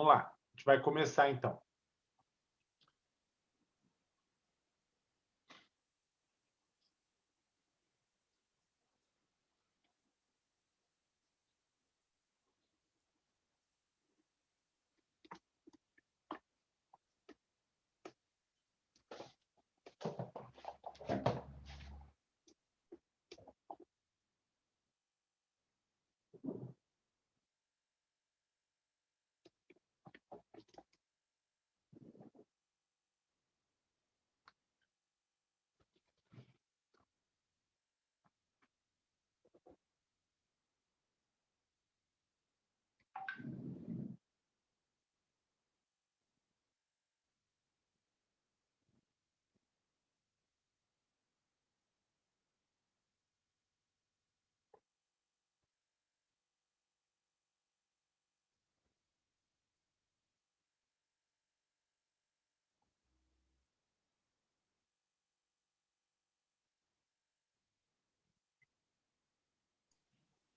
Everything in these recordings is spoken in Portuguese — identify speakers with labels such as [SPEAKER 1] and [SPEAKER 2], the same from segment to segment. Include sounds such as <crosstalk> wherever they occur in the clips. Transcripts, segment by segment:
[SPEAKER 1] Vamos lá, a gente vai começar então.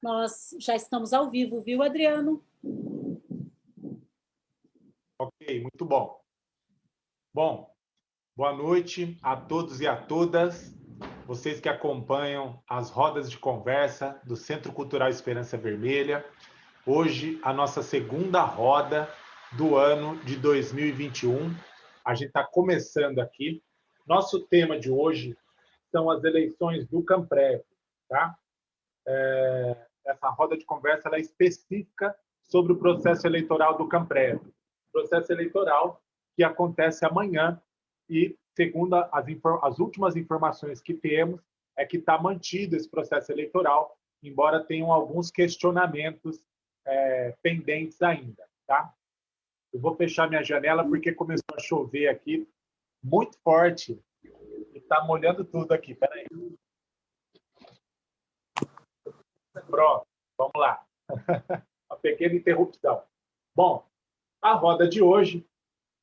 [SPEAKER 2] Nós já estamos ao vivo, viu, Adriano?
[SPEAKER 1] Ok, muito bom. Bom, boa noite a todos e a todas, vocês que acompanham as rodas de conversa do Centro Cultural Esperança Vermelha. Hoje, a nossa segunda roda do ano de 2021. A gente está começando aqui. Nosso tema de hoje são as eleições do Camprev, tá? É, essa roda de conversa é específica sobre o processo eleitoral do Camprev. Processo eleitoral que acontece amanhã e, segundo as, as últimas informações que temos, é que está mantido esse processo eleitoral, embora tenham alguns questionamentos é, pendentes ainda. Tá? Eu vou fechar minha janela porque começou a chover aqui muito forte e está molhando tudo aqui. Peraí. Pronto, vamos lá. <laughs> Uma pequena interrupção. Bom, a roda de hoje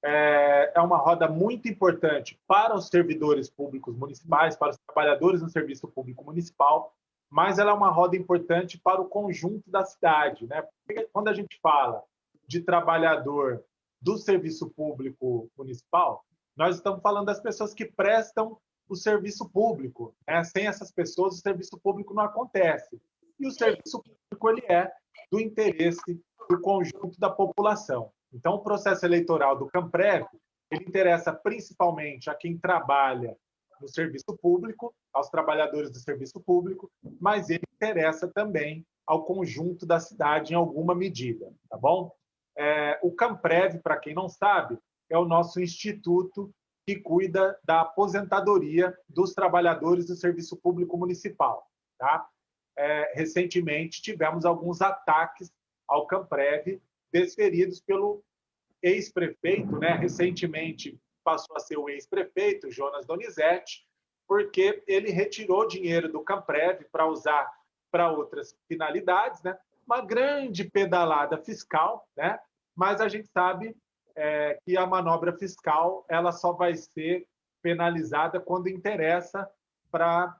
[SPEAKER 1] é, é uma roda muito importante para os servidores públicos municipais, para os trabalhadores no serviço público municipal, mas ela é uma roda importante para o conjunto da cidade. Né? Porque quando a gente fala de trabalhador do serviço público municipal, nós estamos falando das pessoas que prestam o serviço público. Né? Sem essas pessoas, o serviço público não acontece e o serviço público ele é do interesse do conjunto da população. Então, o processo eleitoral do Camprev ele interessa principalmente a quem trabalha no serviço público, aos trabalhadores do serviço público, mas ele interessa também ao conjunto da cidade em alguma medida, tá bom? É, o Camprev, para quem não sabe, é o nosso instituto que cuida da aposentadoria dos trabalhadores do serviço público municipal, tá? É, recentemente tivemos alguns ataques ao Camprev desferidos pelo ex-prefeito, né? recentemente passou a ser o ex-prefeito, Jonas Donizete, porque ele retirou dinheiro do Camprev para usar para outras finalidades, né? uma grande pedalada fiscal, né? mas a gente sabe é, que a manobra fiscal ela só vai ser penalizada quando interessa para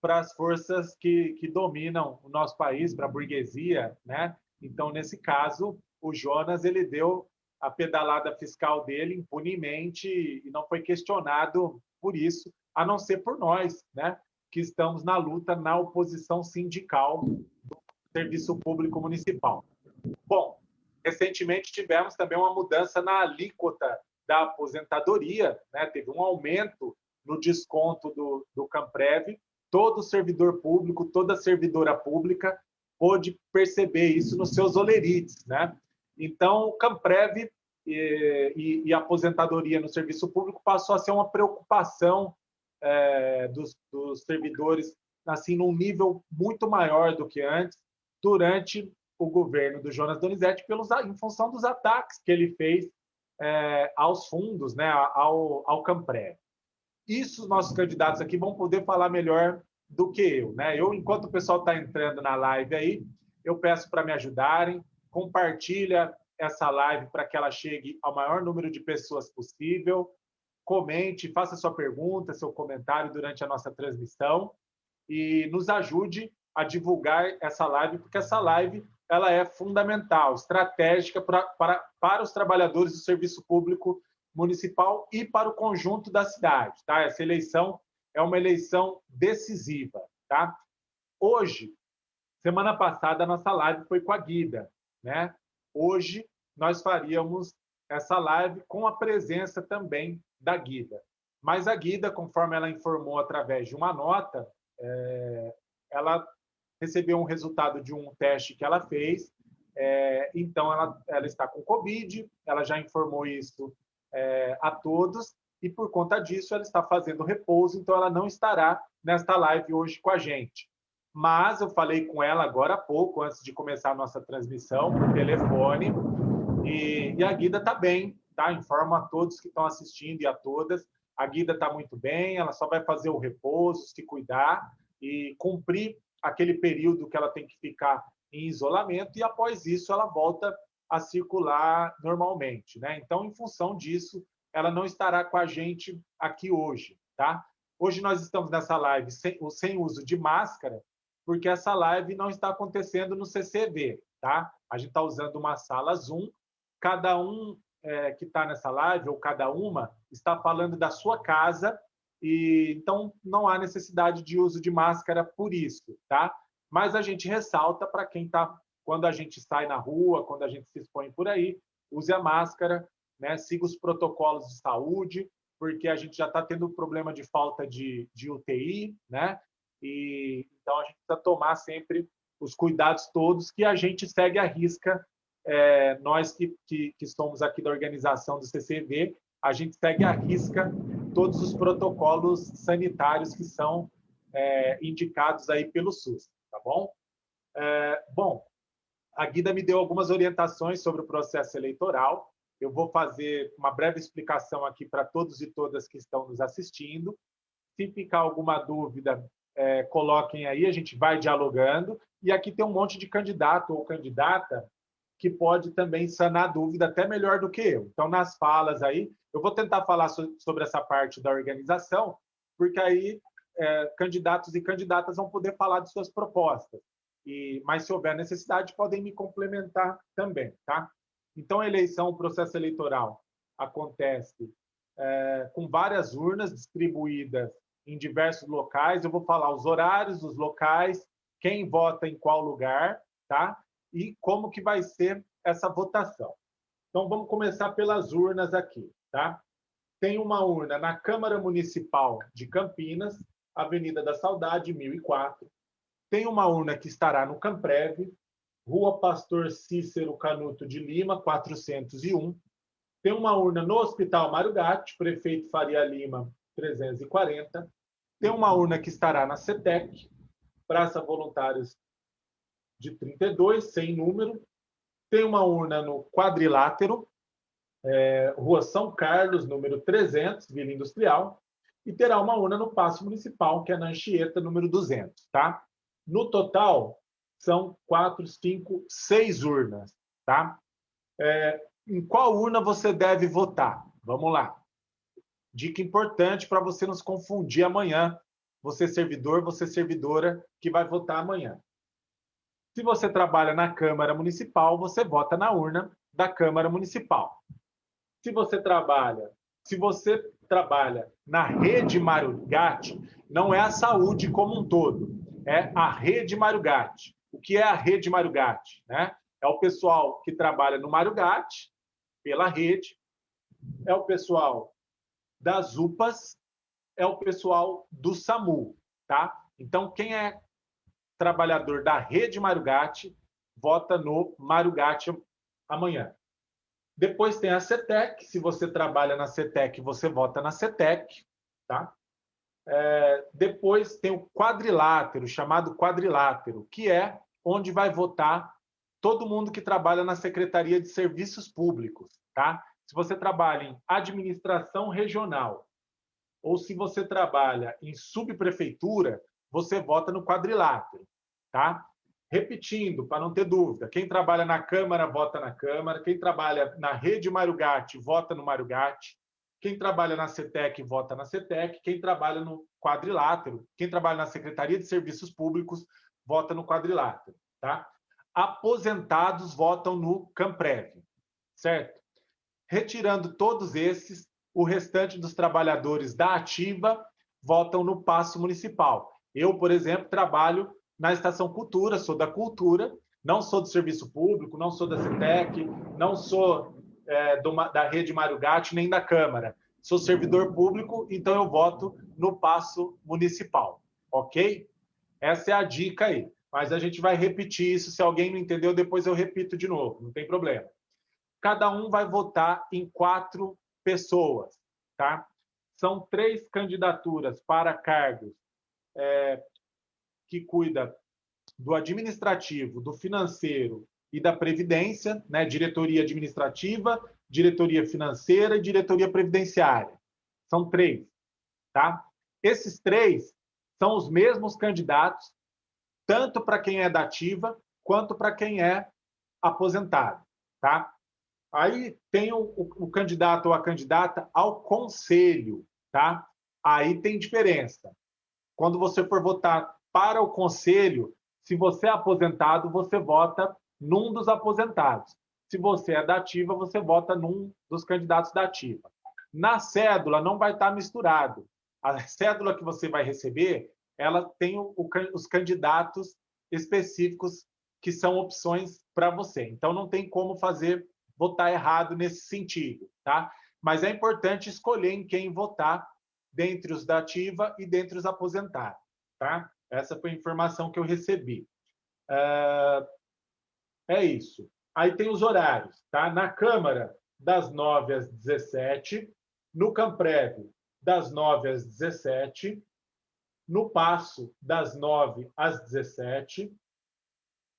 [SPEAKER 1] para as forças que, que dominam o nosso país, para a burguesia, né? Então, nesse caso, o Jonas ele deu a pedalada fiscal dele impunemente e não foi questionado por isso, a não ser por nós, né? Que estamos na luta na oposição sindical do serviço público municipal. Bom, recentemente tivemos também uma mudança na alíquota da aposentadoria, né? Teve um aumento no desconto do, do Camprev todo servidor público, toda servidora pública pôde perceber isso nos seus olerites, né? Então, o Camprev e, e, e, a aposentadoria no serviço público passou a ser uma preocupação é, dos, dos, servidores, assim, num nível muito maior do que antes, durante o governo do Jonas Donizete, pelos, em função dos ataques que ele fez é, aos fundos, né, ao, ao Camprev. Isso nossos candidatos aqui vão poder falar melhor do que eu. Né? Eu, enquanto o pessoal está entrando na live aí, eu peço para me ajudarem, compartilha essa live para que ela chegue ao maior número de pessoas possível, comente, faça sua pergunta, seu comentário durante a nossa transmissão e nos ajude a divulgar essa live, porque essa live ela é fundamental, estratégica para, para, para os trabalhadores do serviço público municipal e para o conjunto da cidade. Tá? Essa eleição é uma eleição decisiva. Tá? Hoje, semana passada, a nossa live foi com a Guida. Né? Hoje, nós faríamos essa live com a presença também da Guida. Mas a Guida, conforme ela informou através de uma nota, é, ela recebeu um resultado de um teste que ela fez, é, então ela, ela está com Covid, ela já informou isso é, a todos, e por conta disso ela está fazendo repouso, então ela não estará nesta live hoje com a gente. Mas eu falei com ela agora há pouco, antes de começar a nossa transmissão, por telefone, e, e a Guida está bem, tá? Informo a todos que estão assistindo e a todas. A Guida está muito bem, ela só vai fazer o repouso, se cuidar e cumprir aquele período que ela tem que ficar em isolamento e após isso ela volta a circular normalmente, né? Então, em função disso, ela não estará com a gente aqui hoje, tá? Hoje nós estamos nessa live sem, sem uso de máscara, porque essa live não está acontecendo no CCV, tá? A gente está usando uma sala Zoom, cada um é, que está nessa live, ou cada uma, está falando da sua casa e então não há necessidade de uso de máscara por isso, tá? Mas a gente ressalta para quem está quando a gente sai na rua, quando a gente se expõe por aí, use a máscara, né? Siga os protocolos de saúde, porque a gente já está tendo problema de falta de, de UTI, né? E então a gente precisa tomar sempre os cuidados todos que a gente segue à risca. É, nós que, que, que somos aqui da organização do CCV, a gente segue à risca todos os protocolos sanitários que são é, indicados aí pelo SUS, tá bom? É, bom, a Guida me deu algumas orientações sobre o processo eleitoral. Eu vou fazer uma breve explicação aqui para todos e todas que estão nos assistindo. Se ficar alguma dúvida, é, coloquem aí, a gente vai dialogando. E aqui tem um monte de candidato ou candidata que pode também sanar a dúvida até melhor do que eu. Então, nas falas aí, eu vou tentar falar sobre essa parte da organização, porque aí é, candidatos e candidatas vão poder falar de suas propostas. E, mas, se houver necessidade, podem me complementar também. Tá? Então, a eleição, o processo eleitoral acontece é, com várias urnas distribuídas em diversos locais. Eu vou falar os horários, os locais, quem vota em qual lugar, tá? E como que vai ser essa votação. Então, vamos começar pelas urnas aqui. Tá? Tem uma urna na Câmara Municipal de Campinas, Avenida da Saudade, 1004. Tem uma urna que estará no Camprev, Rua Pastor Cícero Canuto de Lima, 401. Tem uma urna no Hospital Mário Gatti, Prefeito Faria Lima, 340. Tem uma urna que estará na CETEC, Praça Voluntários de 32, sem número. Tem uma urna no Quadrilátero, é, Rua São Carlos, número 300, Vila Industrial, e terá uma urna no Paço Municipal, que é na Anchieta, número 200. Tá? No total, são quatro, cinco, seis urnas. Tá? É, em qual urna você deve votar? Vamos lá. Dica importante para você não se confundir amanhã. Você servidor, você servidora que vai votar amanhã. Se você trabalha na Câmara Municipal, você vota na urna da Câmara Municipal. Se você trabalha, se você trabalha na rede Mário Gatti, não é a saúde como um todo, é a rede Mário Gatti. O que é a rede Mário Gatti? Né? É o pessoal que trabalha no Mário Gatti, pela rede, é o pessoal das UPAs, é o pessoal do SAMU, tá? Então, quem é trabalhador da rede Mário Gatti, vota no Mário Gatti amanhã. Depois tem a CETEC. Se você trabalha na CETEC, você vota na CETEC. Tá? É, depois tem o quadrilátero, chamado quadrilátero, que é onde vai votar todo mundo que trabalha na Secretaria de Serviços Públicos. Tá? Se você trabalha em administração regional ou se você trabalha em subprefeitura, você vota no quadrilátero. Tá? Repetindo, para não ter dúvida, quem trabalha na Câmara, vota na Câmara, quem trabalha na rede Mário Gatti, vota no Mário Gatti, quem trabalha na CETEC, vota na CETEC, quem trabalha no quadrilátero, quem trabalha na Secretaria de Serviços Públicos, vota no quadrilátero. Tá? aposentados votam no Camprev, certo? Retirando todos esses, o restante dos trabalhadores da ativa votam no passo municipal. Eu, por exemplo, trabalho na Estação Cultura, sou da Cultura, não sou do serviço público, não sou da CETEC, não sou é, do, da rede Mário Gatti, nem da Câmara. Sou servidor público, então eu voto no passo municipal, ok? Essa é a dica aí. Mas a gente vai repetir isso. Se alguém não entendeu, depois eu repito de novo, não tem problema. Cada um vai votar em quatro pessoas, tá? São três candidaturas para cargos é, que cuida do administrativo, do financeiro e da previdência, né? Diretoria administrativa, diretoria financeira e diretoria previdenciária. São três, tá? Esses três são os mesmos candidatos, tanto para quem é da ativa quanto para quem é aposentado, tá? Aí tem o, o, o, candidato ou a candidata ao conselho, tá? Aí tem diferença. Quando você for votar para o conselho, se você é aposentado, você vota num dos aposentados. Se você é da ativa, você vota num dos candidatos da ativa. Na cédula não vai estar misturado. A cédula que você vai receber, ela tem o, os candidatos específicos que são opções para você. Então não tem como fazer votar errado nesse sentido, tá? Mas é importante escolher em quem votar dentre os da ativa e dentre os aposentados, tá? Essa foi a informação que eu recebi. Uh, é isso. Aí tem os horários, tá? Na Câmara, das 9 às 17, no Camprev, das 9 às 17, no Passo, das 9 às 17,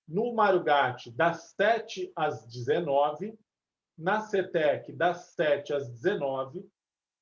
[SPEAKER 1] no Marugate, das 7 às 19, na CETEC, das 7 às 19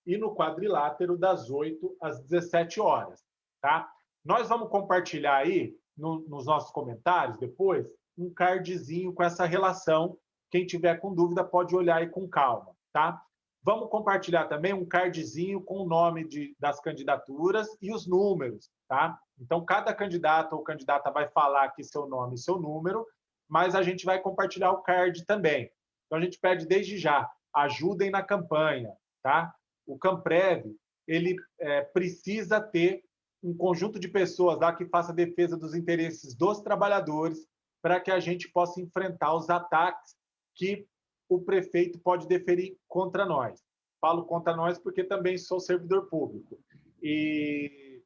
[SPEAKER 1] e no Quadrilátero, das 8 às 17 horas. Tá? Nós vamos compartilhar aí, no, nos nossos comentários, depois, um cardzinho com essa relação. Quem tiver com dúvida pode olhar aí com calma. Tá? Vamos compartilhar também um cardzinho com o nome de, das candidaturas e os números. Tá? Então, cada candidato ou candidata vai falar aqui seu nome e seu número, mas a gente vai compartilhar o card também. Então, a gente pede desde já, ajudem na campanha, tá? O Camprev, ele é, precisa ter um conjunto de pessoas lá que faça defesa dos interesses dos trabalhadores para que a gente possa enfrentar os ataques que o prefeito pode deferir contra nós. Falo contra nós porque também sou servidor público. E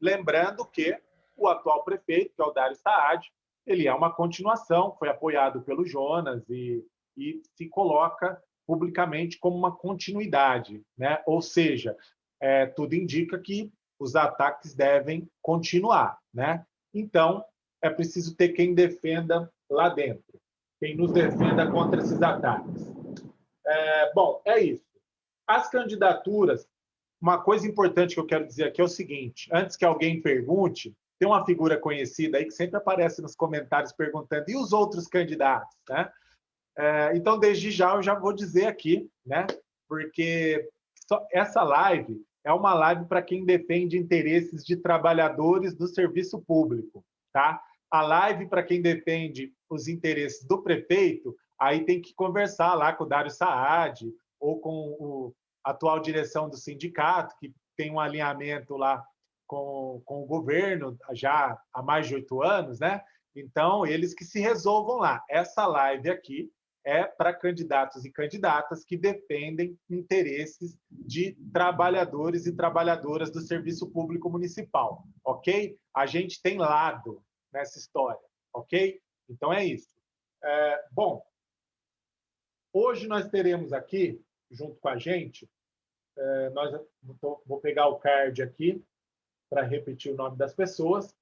[SPEAKER 1] lembrando que o atual prefeito, que é o Dário Saad, ele é uma continuação, foi apoiado pelo Jonas e e se coloca publicamente como uma continuidade, né? Ou seja, é, tudo indica que os ataques devem continuar, né? Então é preciso ter quem defenda lá dentro, quem nos defenda contra esses ataques. É, bom, é isso. As candidaturas, uma coisa importante que eu quero dizer aqui é o seguinte: antes que alguém pergunte, tem uma figura conhecida aí que sempre aparece nos comentários perguntando e os outros candidatos, né? É, então, desde já, eu já vou dizer aqui, né? Porque essa live é uma live para quem defende interesses de trabalhadores do serviço público, tá? A live para quem defende os interesses do prefeito, aí tem que conversar lá com o Dário Saad ou com a atual direção do sindicato, que tem um alinhamento lá com, com o governo já há mais de oito anos, né? Então, eles que se resolvam lá. Essa live aqui é para candidatos e candidatas que defendem interesses de trabalhadores e trabalhadoras do serviço público municipal, ok? A gente tem lado nessa história, ok? Então é isso. É, bom, hoje nós teremos aqui, junto com a gente, é, nós vou pegar o card aqui para repetir o nome das pessoas.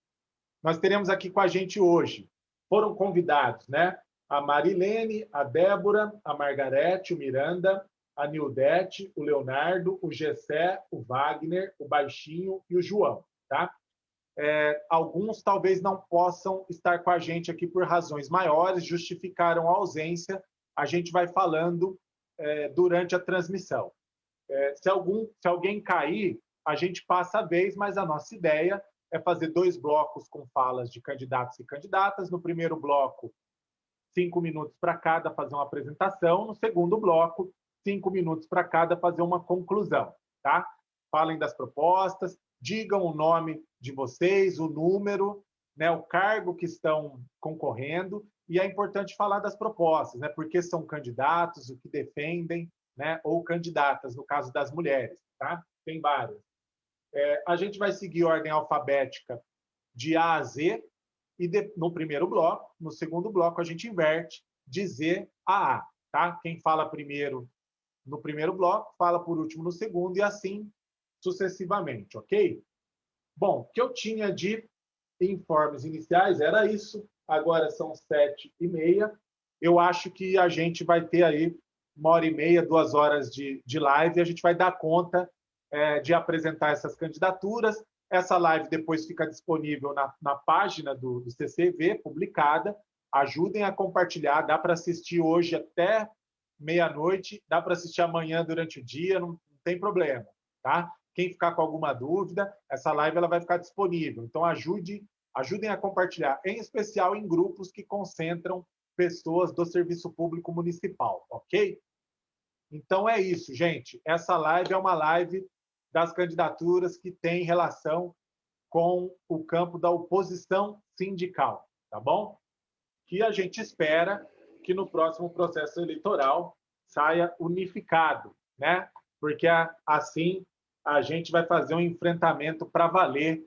[SPEAKER 1] Nós teremos aqui com a gente hoje, foram convidados, né? a Marilene, a Débora, a Margarete, o Miranda, a Nildete, o Leonardo, o Gessé, o Wagner, o Baixinho e o João. Tá? É, alguns talvez não possam estar com a gente aqui por razões maiores, justificaram a ausência, a gente vai falando é, durante a transmissão. É, se, algum, se alguém cair, a gente passa a vez, mas a nossa ideia é fazer dois blocos com falas de candidatos e candidatas. No primeiro bloco, cinco minutos para cada fazer uma apresentação. No segundo bloco, cinco minutos para cada fazer uma conclusão. Tá? Falem das propostas, digam o nome de vocês, o número, né, o cargo que estão concorrendo, e é importante falar das propostas, né, porque são candidatos, o que defendem, né, ou candidatas, no caso das mulheres. Tá? Tem várias. É, a gente vai seguir ordem alfabética de A a Z, e de, no primeiro bloco, no segundo bloco, a gente inverte de Z a A. Tá? Quem fala primeiro no primeiro bloco, fala por último no segundo, e assim sucessivamente, ok? Bom, o que eu tinha de informes iniciais era isso, agora são sete e meia. Eu acho que a gente vai ter aí uma hora e meia, duas horas de, de live, e a gente vai dar conta é, de apresentar essas candidaturas. Essa live depois fica disponível na, na página do, do CCV, publicada. Ajudem a compartilhar, dá para assistir hoje até meia-noite, dá para assistir amanhã durante o dia, não, não, tem problema, tá? Quem ficar com alguma dúvida, essa live ela vai ficar disponível. Então ajude, ajudem a compartilhar, em especial em grupos que concentram pessoas do serviço público municipal, ok? Então é isso, gente. Essa live é uma live das candidaturas que tem relação com o campo da oposição sindical, tá bom? Que a gente espera que no próximo processo eleitoral saia unificado, né? Porque assim a gente vai fazer um enfrentamento para valer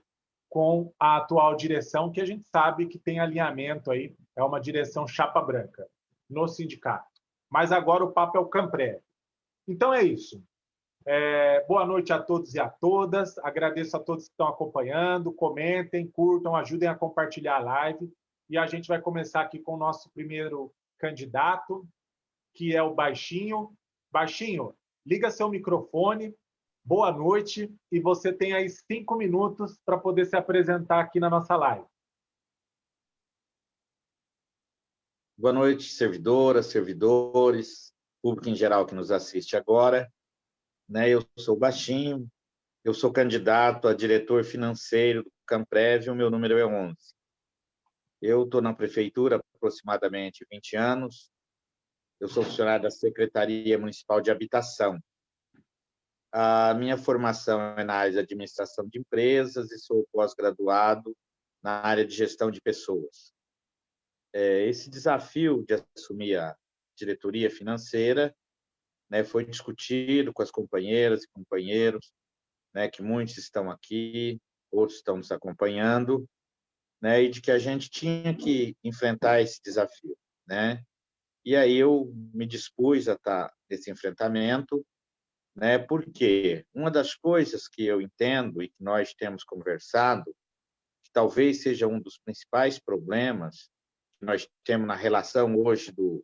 [SPEAKER 1] com a atual direção, que a gente sabe que tem alinhamento aí, é uma direção chapa branca no sindicato. Mas agora o papo é o Campré. Então é isso. É, boa noite a todos e a todas. Agradeço a todos que estão acompanhando. Comentem, curtam, ajudem a compartilhar a live. E a gente vai começar aqui com o nosso primeiro candidato, que é o Baixinho. Baixinho, liga seu microfone. Boa noite. E você tem aí cinco minutos para poder se apresentar aqui na nossa live.
[SPEAKER 3] Boa noite, servidoras, servidores, público em geral que nos assiste agora. Né? Eu sou baixinho, eu sou candidato a diretor financeiro do Camprev, o meu número é 11. Eu estou na prefeitura há aproximadamente 20 anos, eu sou funcionário da Secretaria Municipal de Habitação. A minha formação é na área de administração de empresas e sou pós-graduado na área de gestão de pessoas. É, esse desafio de assumir a diretoria financeira, né, foi discutido com as companheiras e companheiros, né, que muitos estão aqui, outros estão nos acompanhando, né, e de que a gente tinha que enfrentar esse desafio, né? E aí eu me dispus a estar nesse enfrentamento, né? Porque uma das coisas que eu entendo e que nós temos conversado, que talvez seja um dos principais problemas que nós temos na relação hoje do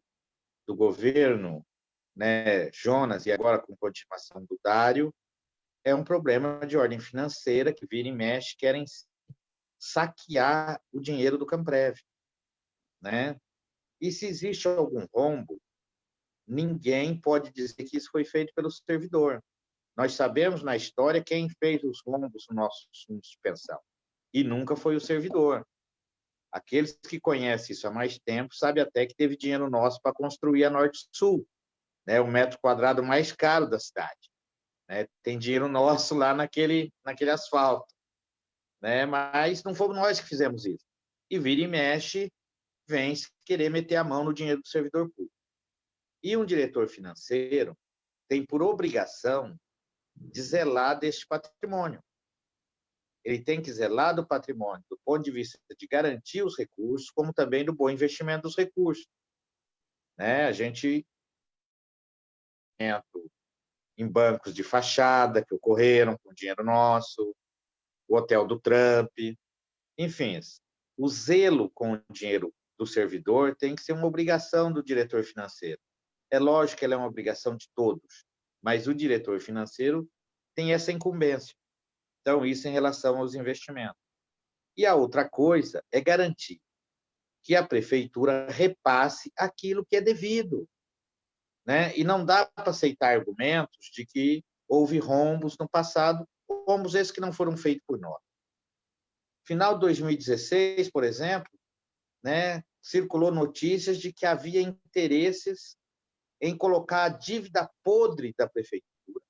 [SPEAKER 3] do governo, né, Jonas, e agora com continuação do Dário, é um problema de ordem financeira que vira e mexe, querem saquear o dinheiro do Camprev. Né? E se existe algum rombo, ninguém pode dizer que isso foi feito pelo servidor. Nós sabemos na história quem fez os rombos no nosso de pensão. E nunca foi o servidor. Aqueles que conhecem isso há mais tempo sabem até que teve dinheiro nosso para construir a Norte-Sul, né, o metro quadrado mais caro da cidade. Né? Tem dinheiro nosso lá naquele, naquele asfalto. Né? Mas não fomos nós que fizemos isso. E vira e mexe, vem querer meter a mão no dinheiro do servidor público. E um diretor financeiro tem por obrigação de zelar deste patrimônio ele tem que zelar do patrimônio do ponto de vista de garantir os recursos, como também do bom investimento dos recursos. Né? A gente em bancos de fachada que ocorreram com dinheiro nosso, o hotel do Trump, enfim, o zelo com o dinheiro do servidor tem que ser uma obrigação do diretor financeiro. É lógico que ela é uma obrigação de todos, mas o diretor financeiro tem essa incumbência. Então, isso em relação aos investimentos. E a outra coisa é garantir que a prefeitura repasse aquilo que é devido. Né? E não dá para aceitar argumentos de que houve rombos no passado, rombos esses que não foram feitos por nós. Final de 2016, por exemplo, né, circulou notícias de que havia interesses em colocar a dívida podre da prefeitura,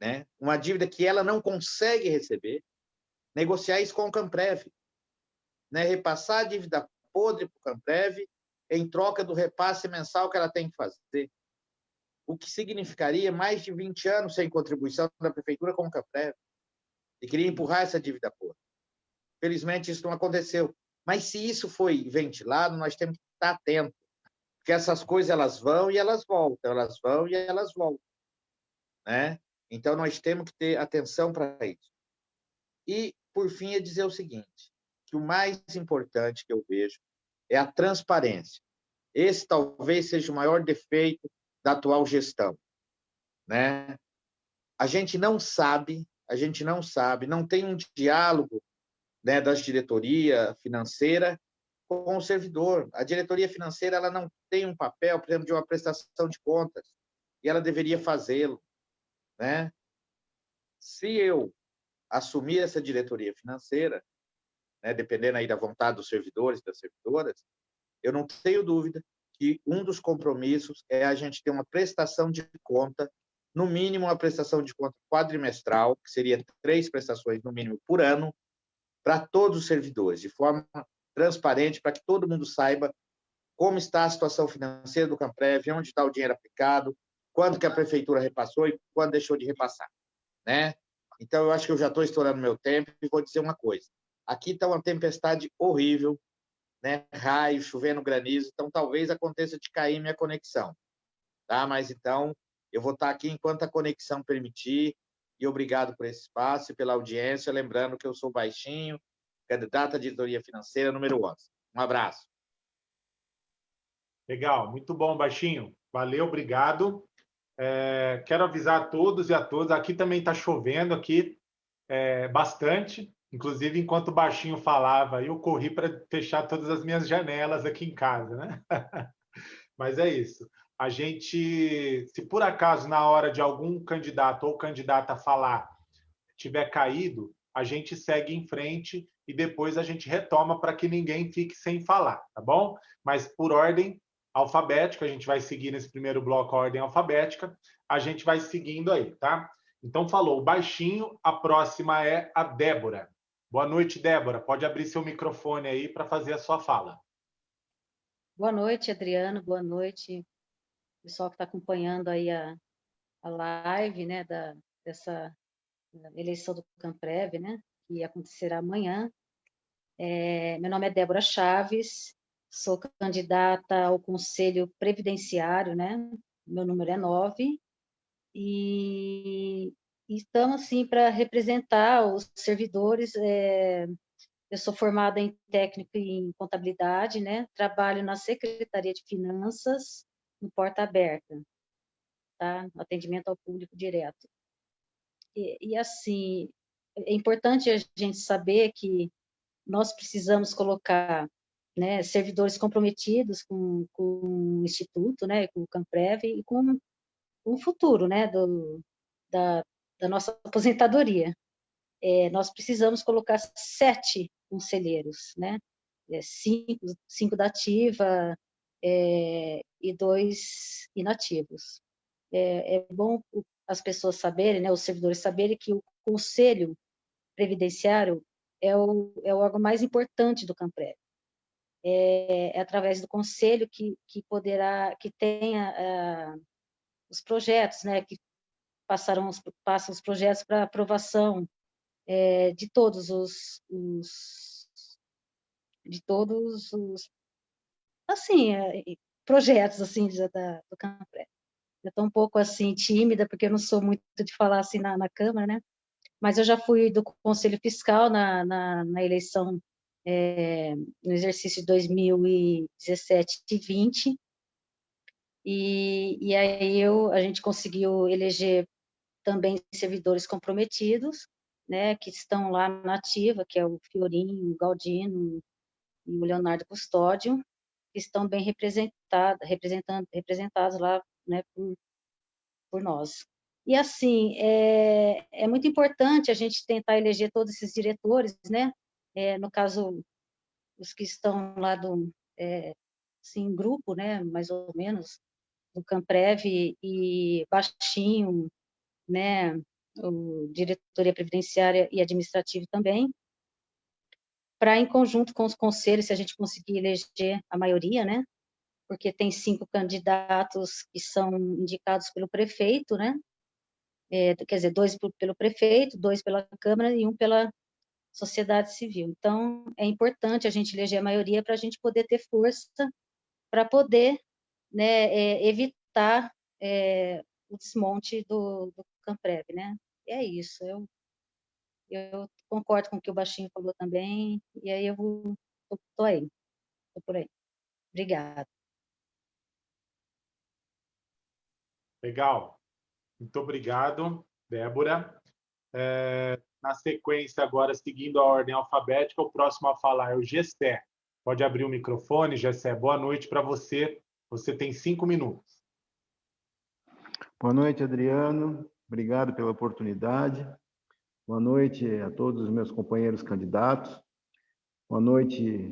[SPEAKER 3] né, uma dívida que ela não consegue receber, negociar isso com o Camprev, né, repassar a dívida podre para o Camprev em troca do repasse mensal que ela tem que fazer, o que significaria mais de 20 anos sem contribuição da prefeitura com o Camprev, e queria empurrar essa dívida podre. Felizmente, isso não aconteceu. Mas se isso foi ventilado, nós temos que estar atentos, porque essas coisas elas vão e elas voltam, elas vão e elas voltam, né? Então nós temos que ter atenção para isso. E por fim é dizer o seguinte, que o mais importante que eu vejo é a transparência. Esse talvez seja o maior defeito da atual gestão, né? A gente não sabe, a gente não sabe, não tem um diálogo né, da diretoria financeira com o servidor. A diretoria financeira ela não tem um papel, por exemplo, de uma prestação de contas, e ela deveria fazê-lo. Né? Se eu assumir essa diretoria financeira, né, dependendo aí da vontade dos servidores e das servidoras, eu não tenho dúvida que um dos compromissos é a gente ter uma prestação de conta, no mínimo uma prestação de conta quadrimestral, que seria três prestações no mínimo por ano, para todos os servidores, de forma transparente, para que todo mundo saiba como está a situação financeira do Camprev, onde está o dinheiro aplicado, quando que a prefeitura repassou e quando deixou de repassar, né? Então, eu acho que eu já estou estourando meu tempo e vou dizer uma coisa. Aqui está uma tempestade horrível, né? Raio, chovendo granizo, então talvez aconteça de cair minha conexão, tá? Mas então, eu vou estar aqui enquanto a conexão permitir, e obrigado por esse espaço e pela audiência. Lembrando que eu sou Baixinho, candidato à diretoria financeira número 11. Um abraço.
[SPEAKER 1] Legal, muito bom, Baixinho. Valeu, obrigado. É, quero avisar a todos e a todas, aqui também está chovendo, aqui é, bastante, inclusive enquanto o Baixinho falava, eu corri para fechar todas as minhas janelas aqui em casa, né? <laughs> Mas é isso a gente, se por acaso na hora de algum candidato ou candidata falar tiver caído, a gente segue em frente e depois a gente retoma para que ninguém fique sem falar, tá bom? Mas por ordem alfabética, a gente vai seguir nesse primeiro bloco a ordem alfabética, a gente vai seguindo aí, tá? Então falou baixinho, a próxima é a Débora. Boa noite, Débora. Pode abrir seu microfone aí para fazer a sua fala.
[SPEAKER 2] Boa noite, Adriano. Boa noite, pessoal que está acompanhando aí a, a live, né, da, dessa eleição do Camprev, né, que acontecerá amanhã. É, meu nome é Débora Chaves, sou candidata ao Conselho Previdenciário, né, meu número é 9, e, estamos, assim, para representar os servidores, é, eu sou formada em técnico em contabilidade, né, trabalho na Secretaria de Finanças, no porta aberta, tá? atendimento ao público direto. E, e, assim, é importante a gente saber que nós precisamos colocar né, servidores comprometidos com, com o Instituto, né, com o Camprev e com, o futuro né, do, da, da nossa <laughs> aposentadoria. É, nós precisamos colocar sete conselheiros, né? É, cinco, cinco da ativa, é, e dois inativos. É, é, bom as pessoas saberem, né, os servidores saberem que o Conselho Previdenciário é o, é o órgão mais importante do CAMPREV. É, é através do Conselho que, que poderá, que tenha ah, os projetos, né, que passarão, passam os projetos para aprovação é, de todos os, os de todos os assim, é, projetos assim da, do Campré. Eu estou um pouco assim tímida porque eu não sou muito de falar assim na, na Câmara, né? Mas eu já fui do Conselho Fiscal na, na, na eleição é, no exercício de 2017 e 20 e, e aí eu, a gente conseguiu eleger também servidores comprometidos, né, que estão lá na ativa, que é o Fiorinho, o Galdino e o Leonardo Custódio, que estão bem representados, representados lá né, por, por nós. E, assim, é, é muito importante a gente tentar eleger todos esses diretores, né? é, no caso, os que estão lá do, é, assim, grupo, né, mais ou menos, do Camprev e Baixinho, né, o diretoria previdenciária e administrativo também, para em conjunto com os conselhos, se a gente conseguir eleger a maioria, né, porque tem cinco candidatos que são indicados pelo prefeito, né, é, quer dizer, dois pelo prefeito, dois pela Câmara e um pela sociedade civil. Então, é importante a gente eleger a maioria para a gente poder ter força para poder né, é, evitar é, o desmonte do, do Camprev, né? É isso, eu, eu concordo com o que o Baixinho falou também, e aí eu vou, tô, tô aí, tô por aí. Obrigada.
[SPEAKER 1] Legal. Muito obrigado, Débora. É, na sequência, agora, seguindo a ordem alfabética, o próximo a falar é o Gessé. Pode abrir o microfone, Gessé. Boa noite para você. Você tem cinco minutos.
[SPEAKER 4] Boa noite, Adriano. Obrigado pela oportunidade. Boa noite a todos os meus companheiros candidatos. Boa noite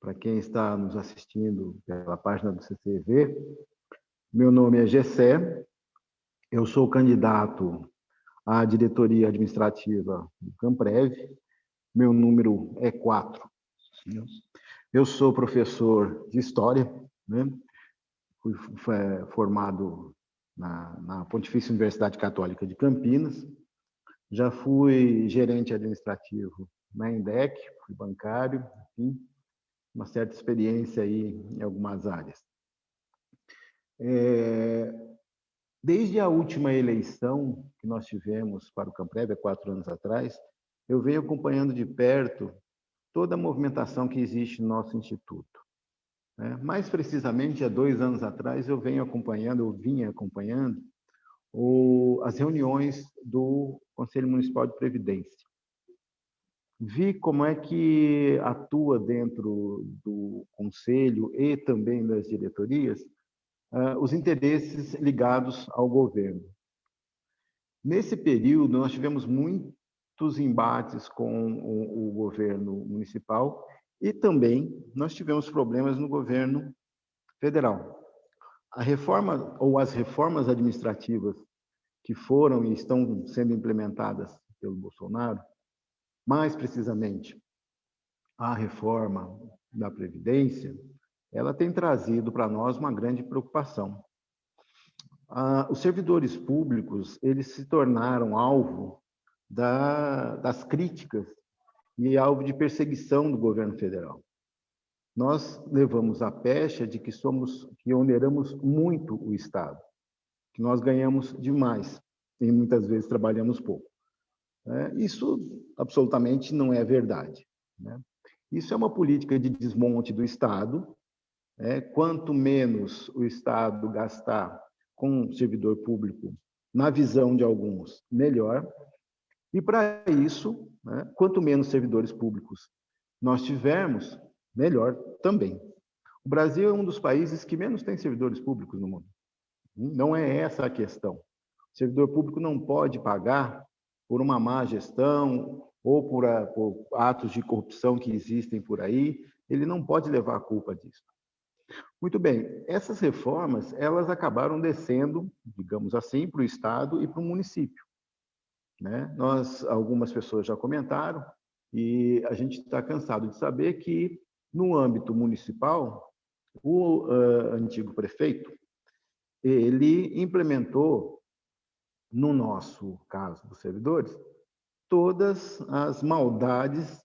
[SPEAKER 4] para quem está nos assistindo pela página do CCV. Meu nome é Gessé, eu sou candidato à diretoria administrativa do Camprev. Meu número é 4. Eu sou professor de História, né? fui formado na, na Pontifícia Universidade Católica de Campinas, já fui gerente administrativo na INDEC, fui bancário, enfim, uma certa experiência aí em algumas áreas. É, Desde a última eleição que nós tivemos para o Camprev, há quatro anos atrás, eu venho acompanhando de perto toda a movimentação que existe no nosso instituto. Né? Mais precisamente, há dois anos atrás, eu venho acompanhando, eu vinha acompanhando o, as reuniões do Conselho Municipal de Previdência. Vi como é que atua dentro do conselho e também das diretorias uh, os interesses ligados ao governo. Nesse período, nós tivemos muitos embates com o, o governo municipal e também nós tivemos problemas no governo federal. A reforma ou as reformas administrativas que foram e estão sendo implementadas pelo Bolsonaro, mais precisamente a reforma da Previdência, ela tem trazido para nós uma grande preocupação. Ah, os servidores públicos eles se tornaram alvo da, das críticas e alvo de perseguição do governo federal. Nós levamos a pecha de que somos que oneramos muito o Estado, que nós ganhamos demais e muitas vezes trabalhamos pouco. É, isso absolutamente não é verdade. Né? Isso é uma política de desmonte do Estado é, quanto menos o Estado gastar com o servidor público, na visão de alguns, melhor. E para isso, né, quanto menos servidores públicos nós tivermos, melhor também. O Brasil é um dos países que menos tem servidores públicos no mundo. Não é essa a questão. O servidor público não pode pagar por uma má gestão ou por, por atos de corrupção que existem por aí, ele não pode levar a culpa disso. Muito bem, essas reformas, elas acabaram descendo, digamos assim, para o Estado e para o município. Né? Nós, algumas pessoas já comentaram, e a gente está cansado de saber que, no âmbito municipal, o uh, antigo prefeito, ele implementou, no nosso caso dos servidores, todas as maldades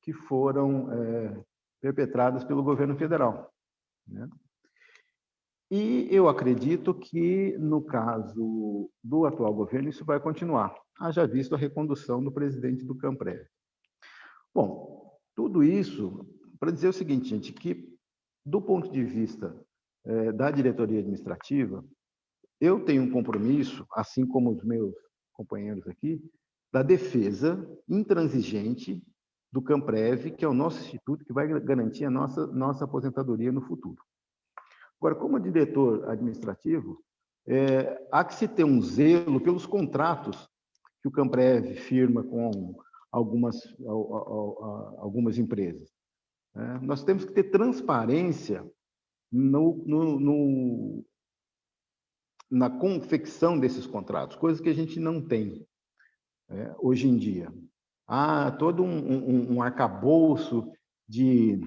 [SPEAKER 4] que foram é, perpetradas pelo governo federal. Né? E eu acredito que, no caso do atual governo, isso vai continuar, haja visto a recondução do presidente do Camprev. Bom, tudo isso para dizer o seguinte, gente, que do ponto de vista eh, da diretoria administrativa, eu tenho um compromisso, assim como os meus companheiros aqui, da defesa intransigente do Camprev, que é o nosso instituto que vai garantir a nossa, nossa aposentadoria no futuro. Agora, como diretor administrativo, é, há que se ter um zelo pelos contratos que o Camprev firma com algumas, algumas empresas. Né? Nós temos que ter transparência no, no, no, na confecção desses contratos, coisas que a gente não tem é, hoje em dia. Há todo um, um, um arcabouço de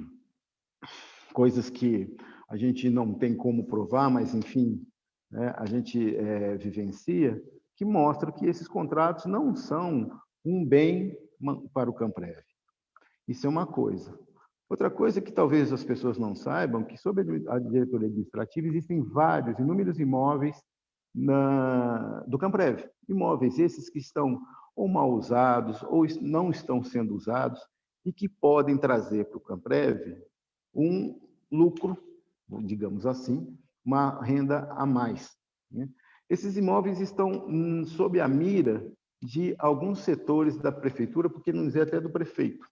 [SPEAKER 4] coisas que a gente não tem como provar, mas, enfim, né, a gente é, vivencia, que mostra que esses contratos não são um bem para o Camprev. Isso é uma coisa. Outra coisa que talvez as pessoas não saibam, que sobre a diretoria administrativa existem vários, inúmeros imóveis na, do Camprev. Imóveis esses que estão ou mal usados ou não estão sendo usados e que podem trazer para o Camprev um lucro, digamos assim, uma renda a mais. Né? Esses imóveis estão hum, sob a mira de alguns setores da prefeitura, porque não dizer até do prefeito,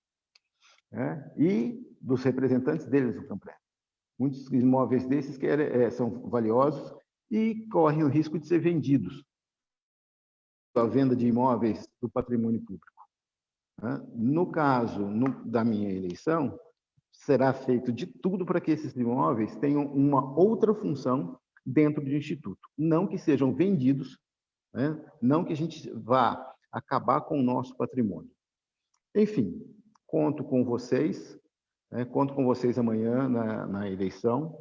[SPEAKER 4] né? e dos representantes deles no Camprev. Muitos imóveis desses que é, são valiosos e correm o risco de ser vendidos. A venda de imóveis do patrimônio público. Né? No caso no, da minha eleição, será feito de tudo para que esses imóveis tenham uma outra função dentro do Instituto. Não que sejam vendidos, né? não que a gente vá acabar com o nosso patrimônio. Enfim, conto com vocês, né? conto com vocês amanhã na, na eleição.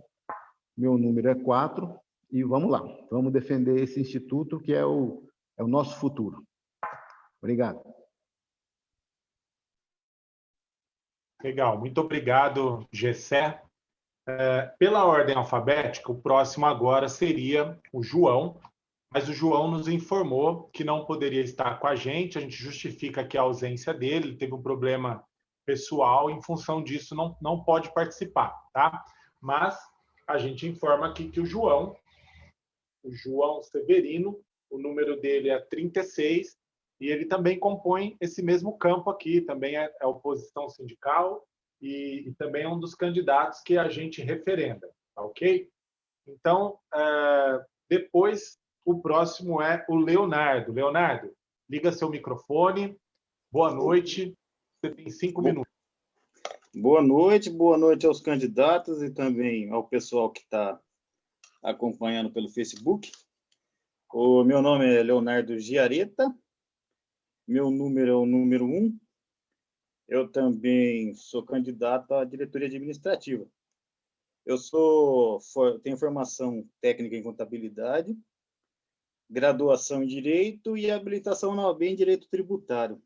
[SPEAKER 4] Meu número é 4, e vamos lá, vamos defender esse instituto que é o, é o nosso futuro. Obrigado.
[SPEAKER 1] Legal, muito obrigado, Gessé. É, pela ordem alfabética, o próximo agora seria o João, mas o João nos informou que não poderia estar com a gente, a gente justifica aqui a ausência dele, ele teve um problema pessoal, em função disso não, não pode participar, tá? Mas a gente informa aqui que o João o João Severino, o número dele é 36, e ele também compõe esse mesmo campo aqui, também é, é oposição sindical e, e, também é um dos candidatos que a gente referenda, tá ok? Então, é, depois, o próximo é o Leonardo. Leonardo, liga seu microfone. Boa noite. Você tem cinco minutos.
[SPEAKER 5] Boa noite, boa noite aos candidatos e também ao pessoal que está acompanhando pelo Facebook. O meu nome é Leonardo Giareta, meu número é o número 1. Um. Eu também sou candidato à diretoria administrativa. Eu sou, tenho formação técnica em contabilidade, graduação em Direito e habilitação na OAB em Direito Tributário.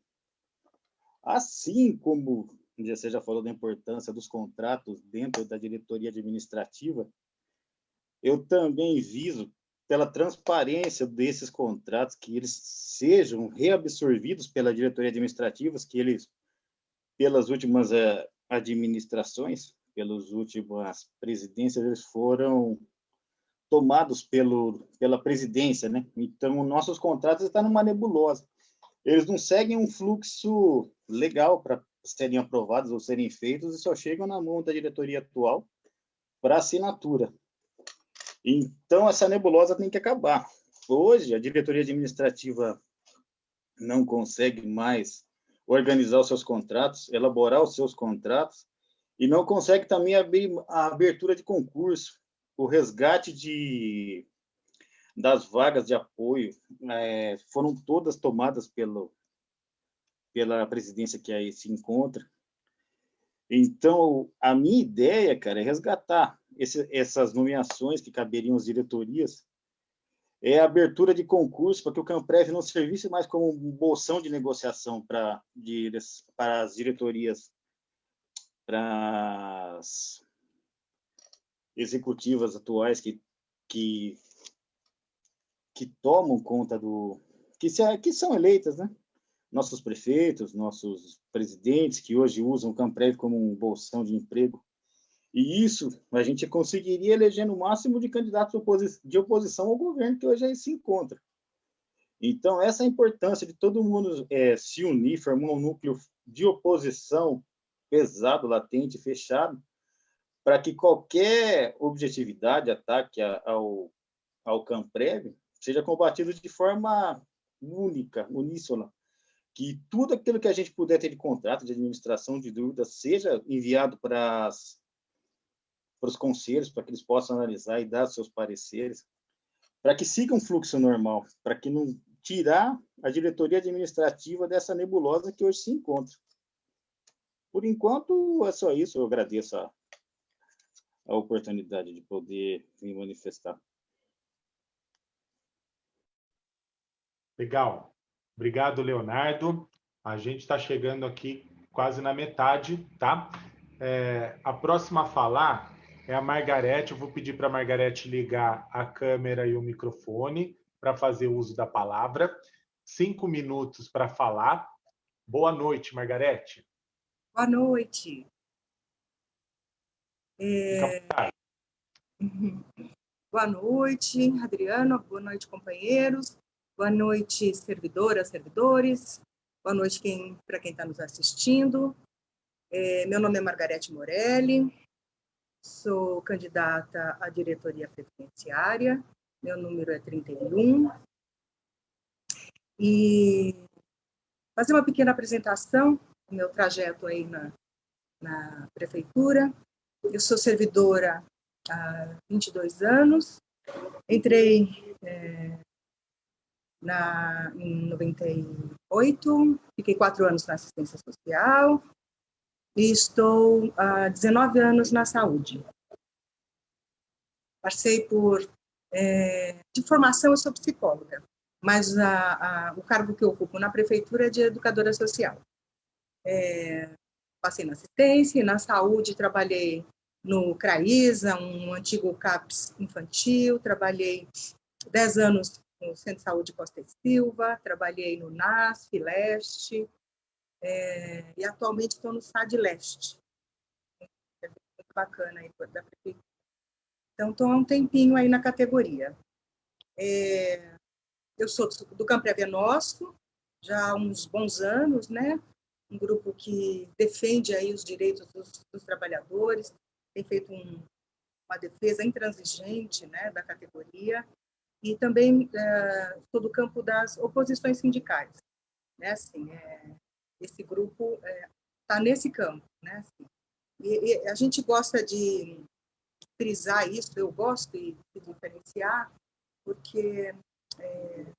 [SPEAKER 5] Assim como você já falou da importância dos contratos dentro da diretoria administrativa, eu também viso pela transparência desses contratos, que eles sejam reabsorvidos pela diretoria administrativa, que eles, pelas últimas uh, administrações, pelas últimas presidências, eles foram tomados pelo, pela presidência, né? Então, nossos contratos estão numa nebulosa. Eles não seguem um fluxo legal para serem aprovados ou serem feitos e só chegam na mão da diretoria atual para assinatura. Então, essa nebulosa tem que acabar. Hoje, a diretoria administrativa não consegue mais organizar os seus contratos, elaborar os seus contratos, e não consegue também abrir a abertura de concurso, o resgate de, das vagas de apoio, é, foram todas tomadas pelo, pela presidência que aí se encontra. Então, a minha ideia, cara, é resgatar esse, essas nomeações que caberiam às diretorias, é a abertura de concurso para que o Camprev não servisse mais como um bolsão de negociação para, de, para as diretorias, para as executivas atuais que, que, que tomam conta do... Que, se, que são eleitas, né? Nossos prefeitos, nossos presidentes, que hoje usam o Camprev como um bolsão de emprego e isso a gente conseguiria eleger no máximo de candidatos de oposição ao governo que hoje aí se encontra. Então, essa importância de todo mundo é, se unir, formar um núcleo de oposição pesado, latente, fechado, para que qualquer objetividade, ataque ao, ao Camprev, seja combatido de forma única, uníssona, que tudo aquilo que a gente puder ter de contrato de administração de dúvidas seja enviado para, as, para os conselhos, para que eles possam analisar e dar seus pareceres, para que siga um fluxo normal, para que não tirar a diretoria administrativa dessa nebulosa que hoje se encontra. Por enquanto, é só isso. Eu agradeço a, a oportunidade de poder me manifestar.
[SPEAKER 1] Legal. Obrigado, Leonardo. A gente está chegando aqui quase na metade, tá? É, a próxima a falar é a Margarete. Eu vou pedir para a Margarete ligar a câmera e o microfone para fazer uso da palavra. Cinco minutos para falar. Boa noite, Margarete.
[SPEAKER 6] Boa noite. É... <laughs> Boa noite, Adriano. Boa noite, companheiros. Boa noite, servidoras, servidores. Boa noite quem, para quem está nos assistindo. É, meu nome é Margarete Morelli. Sou candidata à diretoria previdenciária. Meu número é 31. E fazer uma pequena apresentação do meu trajeto aí na, na prefeitura. Eu sou servidora há 22 anos. Entrei é, na, em 98, fiquei quatro anos na assistência social e estou há 19 anos na saúde. Passei por. É, de formação, eu sou psicóloga, mas a, a, o cargo que eu ocupo na prefeitura é de educadora social. É, passei na assistência e na saúde, trabalhei no CRAISA, um antigo CAPS infantil, trabalhei 10 anos no Centro de Saúde Costa e Silva, trabalhei no NASF Leste, é, e atualmente estou no SAD Leste. É muito bacana aí da prefeitura. Então, estou há um tempinho aí na categoria. É, eu sou do, é Nosso, já há uns bons anos, né? Um grupo que defende aí os direitos dos, dos trabalhadores, tem feito um, uma defesa intransigente, né, da categoria e também é, sou do campo das oposições sindicais, né? Assim, é, esse grupo está é, tá nesse campo, né? Assim, e, e, a gente gosta de frisar isso, eu gosto de, de diferenciar, porque é,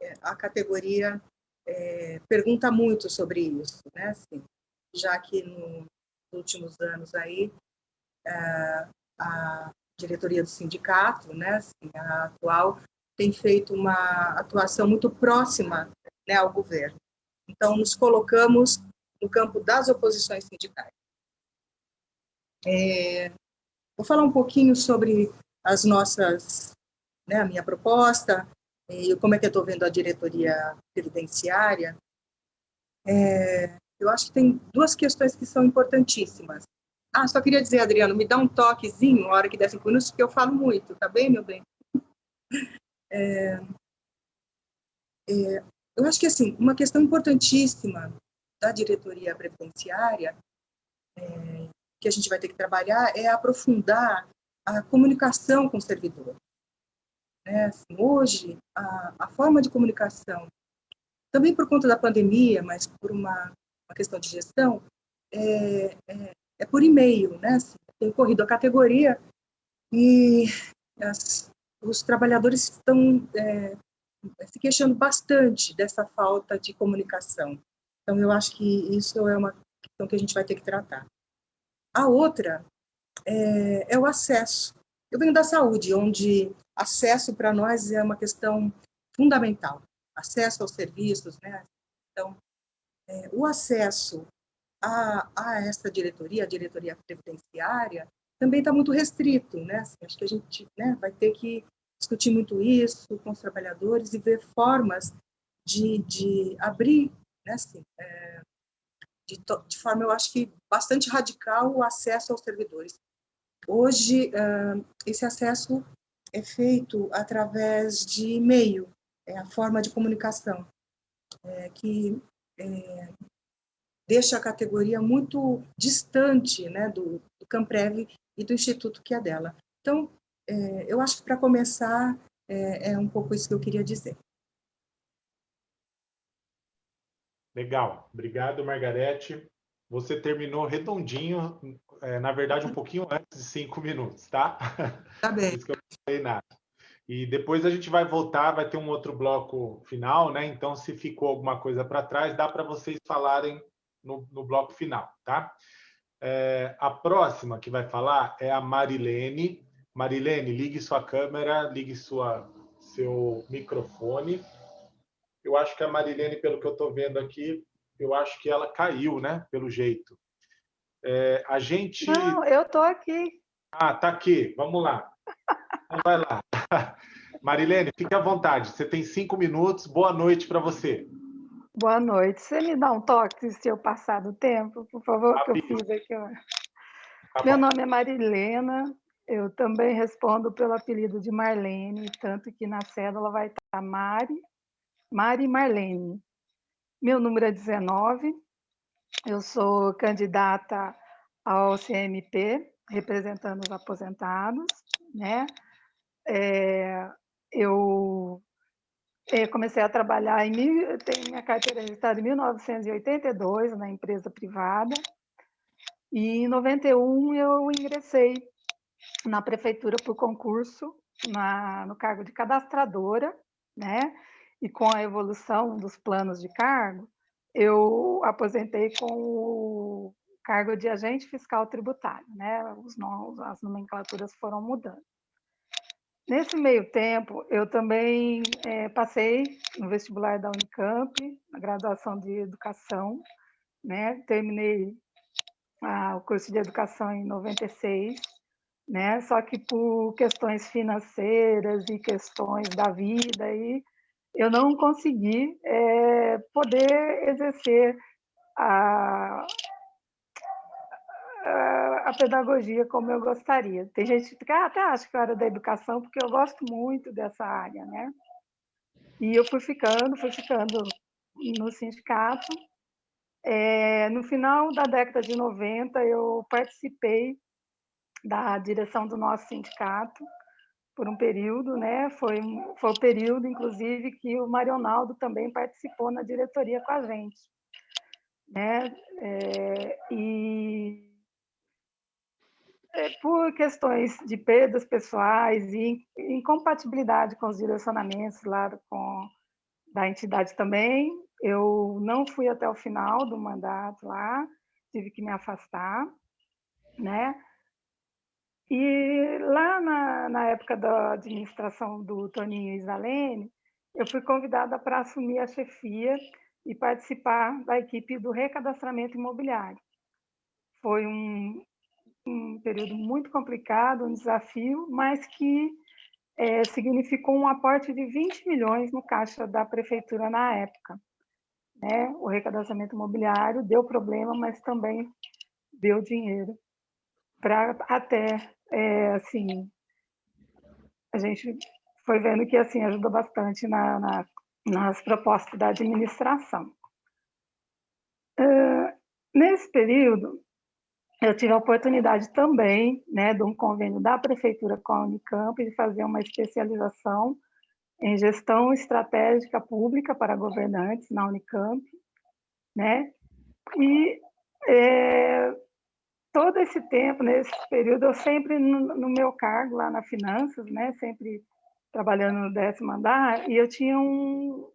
[SPEAKER 6] é, a categoria é, pergunta muito sobre isso, né? Assim, já que no, nos últimos anos aí a diretoria do sindicato, né, assim, a atual, tem feito uma atuação muito próxima né, ao governo. Então, nos colocamos no campo das oposições sindicais. É, vou falar um pouquinho sobre as nossas, né, a minha proposta e como é que eu estou vendo a diretoria previdenciária. É, eu acho que tem duas questões que são importantíssimas. Ah, só queria dizer, Adriano, me dá um toquezinho, na hora que der cinco minutos, porque eu falo muito, tá bem, meu bem? <laughs> É, é, eu acho que, assim, uma questão importantíssima da diretoria previdenciária, é, que a gente vai ter que trabalhar, é aprofundar a comunicação com o servidor. É, assim, hoje, a, a, forma de comunicação, também por conta da pandemia, mas por uma, uma questão de gestão, é, é, é por e-mail, né? Assim, tem corrido a categoria e as, os trabalhadores estão é, se queixando bastante dessa falta de comunicação. Então, eu acho que isso é uma questão que a gente vai ter que tratar. A outra é, é o acesso. Eu venho da saúde, onde acesso para nós é uma questão fundamental. Acesso aos serviços, né? Então, é, o acesso a, a essa diretoria, a diretoria previdenciária, também está muito restrito, né? Assim, acho que a gente né, vai ter que discutir muito isso com os trabalhadores e ver formas de, de abrir, né? Assim, é, de, de, forma, eu acho que bastante radical, o acesso aos servidores. Hoje, uh, esse acesso é feito através de e-mail, é a forma de comunicação, é, que é, deixa a categoria muito distante né, do, do Camprev e do instituto que é dela. Então, é, eu acho que para começar, é, é, um pouco isso que eu queria dizer.
[SPEAKER 1] Legal. Obrigado, Margarete. Você terminou redondinho, é, na verdade, um pouquinho antes de cinco minutos, tá?
[SPEAKER 6] Tá bem.
[SPEAKER 1] Por isso que eu não falei nada. E depois a gente vai voltar, vai ter um outro bloco final, né? Então, se ficou alguma coisa para trás, dá para vocês falarem no, no, bloco final, tá? É, a próxima que vai falar é a Marilene. Marilene, ligue sua câmera, ligue sua, seu microfone. Eu acho que a Marilene, pelo que eu estou vendo aqui, eu acho que ela caiu, né? Pelo jeito. É, a gente.
[SPEAKER 7] Não, eu estou aqui.
[SPEAKER 1] Ah, tá aqui. Vamos lá. Então vai lá. <laughs> Marilene, fique à vontade. Você tem cinco minutos. Boa noite para você.
[SPEAKER 7] Boa noite. Você me dá um toque se eu passar do tempo, por favor, que eu fiz aqui. Tá Meu nome é Marilena. Eu também respondo pelo apelido de Marlene, tanto que na cédula vai estar Mari, Mari Marlene. Meu número é 19. Eu sou candidata ao CMP, representando os aposentados, né? É, eu é, comecei a trabalhar em tenho minha carteira registrada em 1982 na empresa privada e em 91 eu ingressei na prefeitura por concurso na, no cargo de cadastradora, né? E com a evolução dos planos de cargo, eu aposentei com o cargo de agente fiscal tributário, né? Os nomes, as nomenclaturas foram mudando. Nesse meio tempo, eu também é, passei no vestibular da Unicamp, na graduação de educação, né? Terminei o curso de educação em 96, né? Só que por questões financeiras e questões da vida aí, eu não consegui é, poder exercer a, a pedagogia como eu gostaria. Tem gente que até acha que eu era da educação, porque eu gosto muito dessa área, né? E eu fui ficando, fui ficando no sindicato. É, no final da década de 90, eu participei da direção do nosso sindicato por um período, né? Foi, foi o período, inclusive, que o Marionaldo também participou na diretoria com a gente, né? É, e por questões de perdas pessoais e incompatibilidade com os direcionamentos lá com, da entidade também, eu não fui até o final do mandato lá, tive que me afastar, né? E lá na, na época da administração do Toninho Isalene, eu fui convidada para assumir a chefia e participar da equipe do recadastramento imobiliário. Foi um, um período muito complicado, um desafio, mas que é, significou um aporte de 20 milhões no caixa da prefeitura na época. Né? O recadastramento imobiliário deu problema, mas também deu dinheiro para até, é, assim, a gente foi vendo que assim ajudou bastante na, na nas propostas da administração. Uh, nesse período, eu tive a oportunidade também, né, de um convênio da prefeitura com a Unicamp, de fazer uma especialização em gestão estratégica pública para governantes na Unicamp, né? E é, todo esse tempo, nesse período, eu sempre no, no, meu cargo lá na finanças, né, sempre trabalhando no décimo andar, e eu tinha um,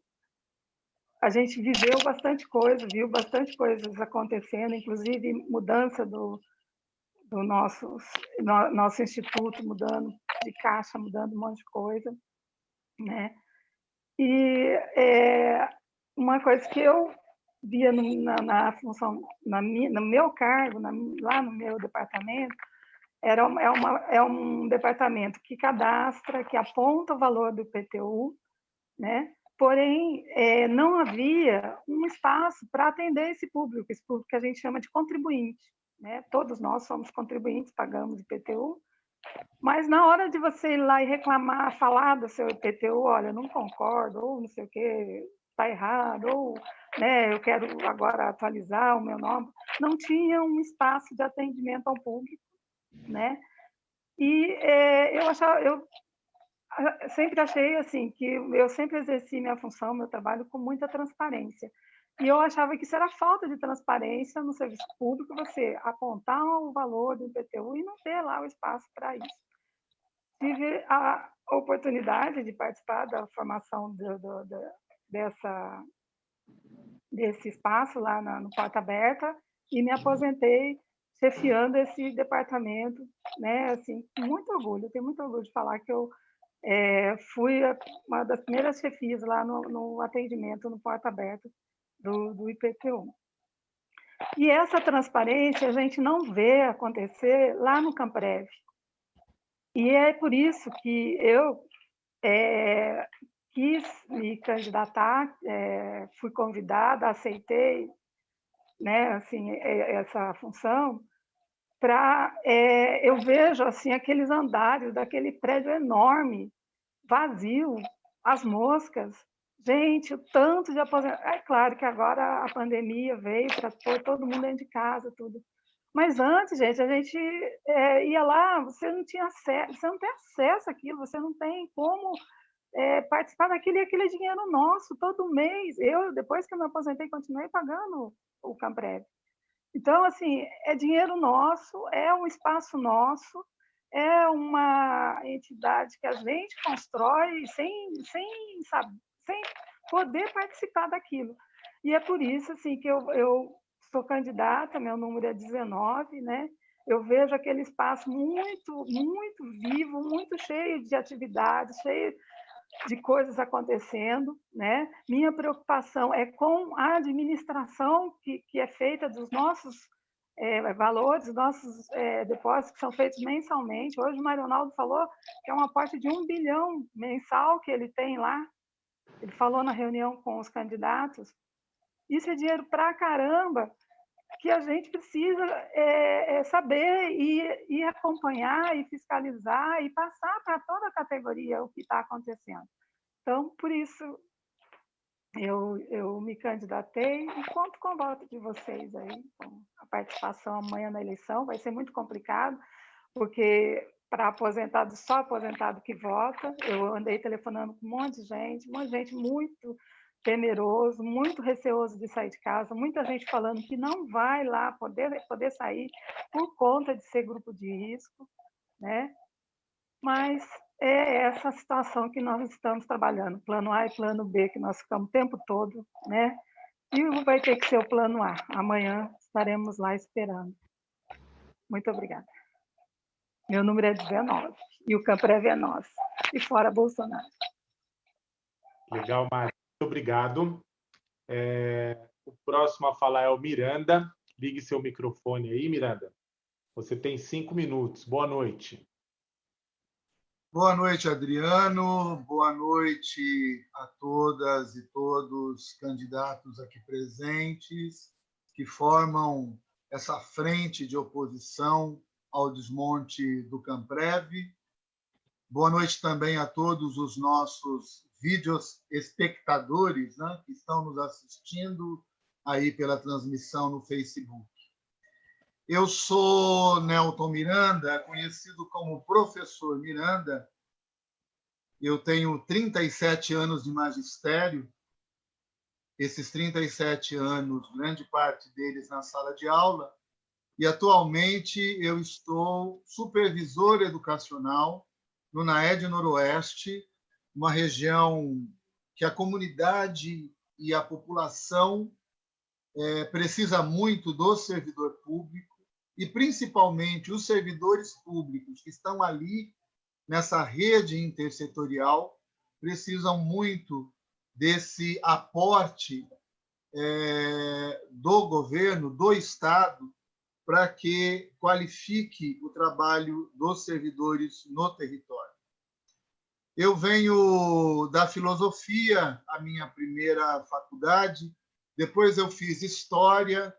[SPEAKER 7] a gente viveu bastante coisa, viu bastante coisas acontecendo, inclusive mudança do, do nosso, no, nosso instituto, mudando de caixa, mudando um monte de coisa, né? E é, uma coisa que eu via no, na, na, função, na no meu cargo, na, lá no meu departamento, era é, uma, é um departamento que cadastra, que aponta o valor do IPTU, né? porém é, não havia um espaço para atender esse público, esse público que a gente chama de contribuinte. Né? Todos nós somos contribuintes, pagamos IPTU, mas na hora de você ir lá e reclamar, falar do seu IPTU, olha, não concordo, ou não sei o que, está errado, ou né, eu quero agora atualizar o meu nome, não tinha um espaço de atendimento ao público, né? E é, eu achava, eu sempre achei assim que eu sempre exerci minha função, meu trabalho com muita transparência. E eu achava que isso era falta de transparência no serviço público, você apontar o valor do IPTU e não ter lá o espaço para isso. Tive a oportunidade de participar da formação do, do, do, dessa, desse espaço lá na, no Porta Aberta e me aposentei chefiando esse departamento, né? Assim, muito orgulho, tenho muito orgulho de falar que eu é, fui uma das primeiras chefias lá no, no atendimento no Porta Aberta do, do IPTU. E essa transparência a gente não vê acontecer lá no Camprev. E é por isso que eu é, quis me candidatar, é, fui convidada, aceitei né, assim, essa função, para é, eu vejo assim aqueles andares daquele prédio enorme, vazio, as moscas, Gente, o tanto de aposentados. É claro que agora a pandemia veio para pôr todo mundo dentro de casa, tudo. Mas antes, gente, a gente é, ia lá, você não tinha acesso, você não tem acesso àquilo, você não tem como é, participar daquilo e aquele dinheiro nosso todo mês. Eu, depois que eu me aposentei, continuei pagando o Camprev. Então, assim, é dinheiro nosso, é um espaço nosso, é uma entidade que a gente constrói sem, sem, sabe, sem poder participar daquilo. E é por isso assim que eu, eu sou candidata, meu número é 19, né? Eu vejo aquele espaço muito, muito vivo, muito cheio de atividades, cheio de coisas acontecendo, né? Minha preocupação é com a administração que, que é feita dos nossos é, valores, nossos é, depósitos que são feitos mensalmente. Hoje o Mário Ronaldo falou que é uma aporte de um bilhão mensal que ele tem lá ele falou na reunião com os candidatos, isso é dinheiro para caramba, que a gente precisa é, é saber e, e, acompanhar e fiscalizar e passar para toda a categoria o que está acontecendo. Então, por isso, eu, eu me candidatei e conto com o voto de vocês aí, com a participação amanhã na eleição. Vai ser muito complicado, porque para aposentado, só aposentado que vota. Eu andei telefonando com um monte de gente, um monte de gente muito temeroso, muito receoso de sair de casa, muita gente falando que não vai lá poder, poder sair por conta de ser grupo de risco, né? Mas é essa situação que nós estamos trabalhando, plano A e plano B, que nós ficamos o tempo todo, né? E vai ter que ser o plano A. Amanhã estaremos lá esperando. Muito obrigada. Meu número é 19. E o Camprev é nosso. E fora Bolsonaro.
[SPEAKER 1] Legal, Mari. Obrigado. É... O próximo a falar é o Miranda. Ligue seu microfone aí, Miranda. Você tem cinco minutos. Boa noite.
[SPEAKER 8] Boa noite, Adriano. Boa noite a todas e todos candidatos aqui presentes que formam essa frente de oposição ao desmonte do Camprev. Boa noite também a todos os nossos vídeos espectadores né, que estão nos assistindo aí pela transmissão no Facebook. Eu sou Nelton Miranda, conhecido como Professor Miranda. Eu tenho 37 anos de magistério. Esses 37 anos, grande parte deles na sala de aula, e atualmente eu estou supervisor educacional no NAED Noroeste, uma região que a comunidade e a população é, precisa muito do servidor público e principalmente os servidores públicos que estão ali nessa rede intersetorial precisam muito desse aporte é, do governo, do Estado, para que qualifique o trabalho dos servidores no território. Eu venho da filosofia, a minha primeira faculdade, depois eu fiz história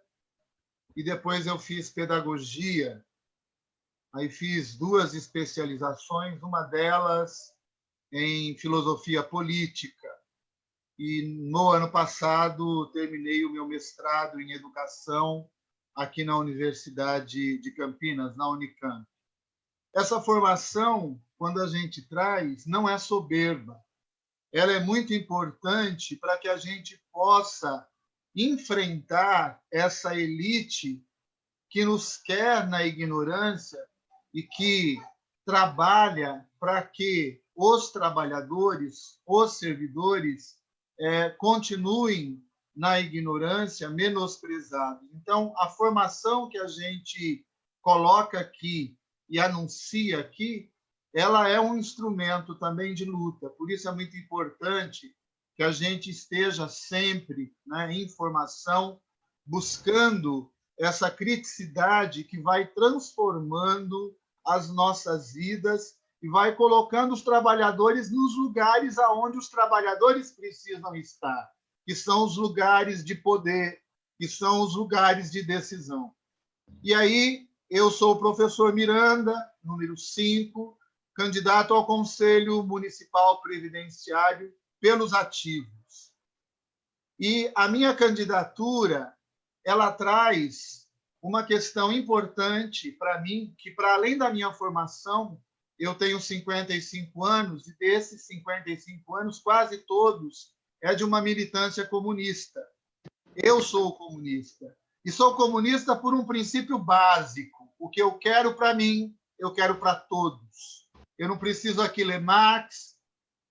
[SPEAKER 8] e depois eu fiz pedagogia. Aí fiz duas especializações, uma delas em filosofia política. E no ano passado terminei o meu mestrado em educação aqui na Universidade de Campinas, na Unicamp. Essa formação, quando a gente traz, não é soberba. Ela é muito importante para que a gente possa enfrentar essa elite que nos quer na ignorância e que trabalha para que os trabalhadores, os servidores, é, continuem na ignorância, menosprezados. Então, a formação que a gente coloca aqui e anuncia aqui, ela é um instrumento também de luta. Por isso é muito importante que a gente esteja sempre né, em formação, buscando essa criticidade que vai transformando as nossas vidas e vai colocando os trabalhadores nos lugares aonde os trabalhadores precisam estar, que são os lugares de poder, que são os lugares de decisão. E aí, eu sou o professor Miranda, número 5, candidato ao Conselho Municipal Previdenciário pelos ativos. E a minha candidatura, ela traz uma questão importante para mim, que para além da minha formação, eu tenho 55 anos e desses 55 anos, quase todos é de uma militância comunista. Eu sou comunista. E sou comunista por um princípio básico. O que eu quero para mim, eu quero para todos. Eu não preciso aqui ler Marx,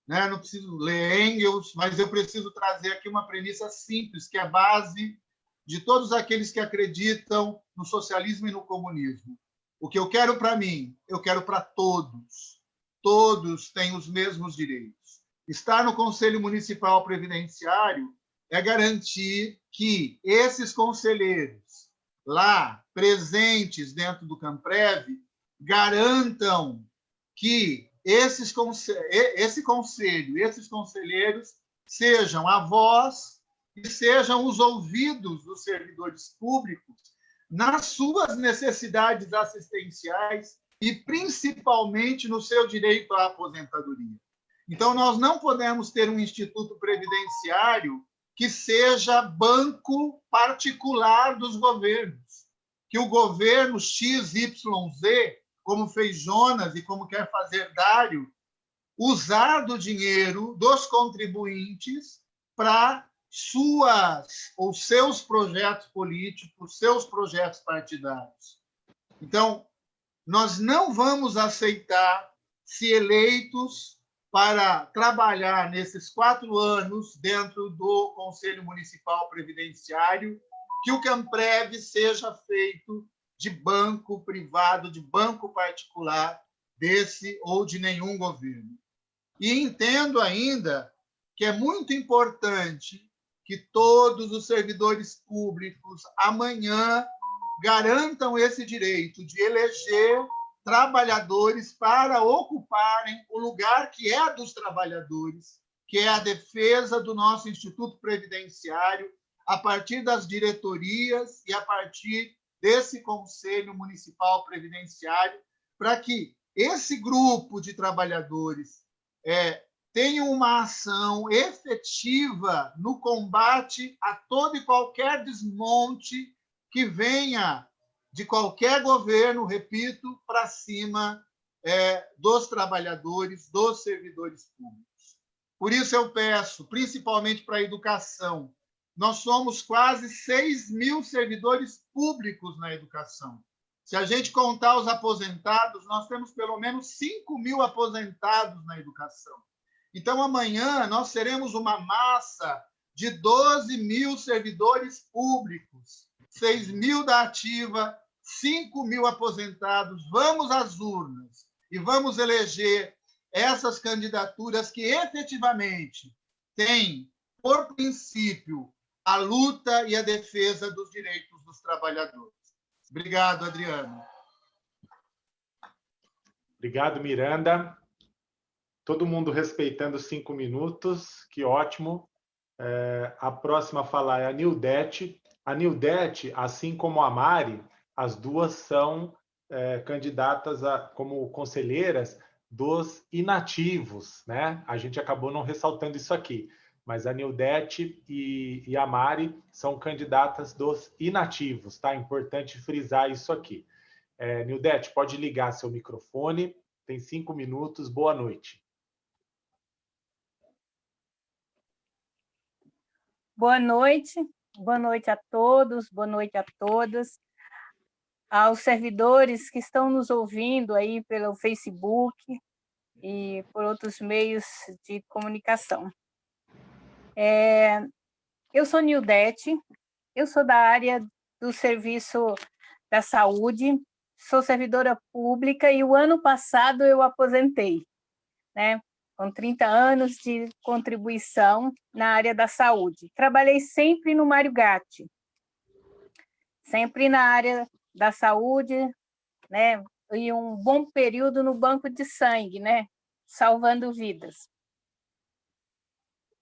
[SPEAKER 8] né? não preciso ler Engels, mas eu preciso trazer aqui uma premissa simples, que é a base de todos aqueles que acreditam no socialismo e no comunismo. O que eu quero para mim, eu quero para todos. Todos têm os mesmos direitos. Estar no Conselho Municipal Previdenciário é garantir que esses conselheiros lá presentes dentro do Camprev garantam que esses, esse conselho, esses conselheiros sejam a voz e sejam os ouvidos dos servidores públicos nas suas necessidades assistenciais e principalmente no seu direito à aposentadoria. Então, nós não podemos ter um instituto previdenciário que seja banco particular dos governos, que o governo XYZ como fez Jonas e como quer fazer Dário, usar do dinheiro dos contribuintes para suas ou seus projetos políticos, seus projetos partidários. Então, nós não vamos aceitar, se eleitos para trabalhar nesses quatro anos dentro do Conselho Municipal Previdenciário, que o Camprev seja feito de banco privado, de banco particular desse ou de nenhum governo. E entendo ainda que é muito importante que todos os servidores públicos amanhã garantam esse direito de eleger trabalhadores para ocuparem o lugar que é dos trabalhadores, que é a defesa do nosso Instituto Previdenciário, a partir das diretorias e a partir desse Conselho Municipal Previdenciário, para que esse grupo de trabalhadores é, tenha uma ação efetiva no combate a todo e qualquer desmonte que venha de qualquer governo, repito, para cima é, dos trabalhadores, dos servidores públicos. Por isso eu peço, principalmente para a educação, nós somos quase 6 mil servidores públicos na educação. Se a gente contar os aposentados, nós temos pelo menos 5 mil aposentados na educação. Então, amanhã, nós seremos uma massa de 12 mil servidores públicos, 6 mil da ativa, 5 mil aposentados. Vamos às urnas e vamos eleger essas candidaturas que efetivamente têm, por princípio, a luta e a defesa dos direitos dos trabalhadores. Obrigado, Adriano.
[SPEAKER 1] Obrigado, Miranda. Todo mundo respeitando cinco minutos, que ótimo. É, a próxima a falar é a Nildete. A Nildete, assim como a Mari, as duas são é, candidatas a, como conselheiras dos inativos, né? A gente acabou não ressaltando isso aqui mas a Nildete e, e a Mari são candidatas dos inativos, tá? Importante frisar isso aqui. É, Nildete, pode ligar seu microfone, tem cinco minutos, boa noite.
[SPEAKER 9] Boa noite boa noite a todos, boa noite a todas, aos servidores que estão nos ouvindo aí pelo Facebook e por outros meios de comunicação. É, eu sou Nildete, eu sou da área do serviço da saúde, sou servidora pública e o ano passado eu aposentei, né? Com 30 anos de contribuição na área da saúde. Trabalhei sempre no Mário Gatti, sempre na área da saúde, né? E um bom período no banco de sangue, né? Salvando vidas.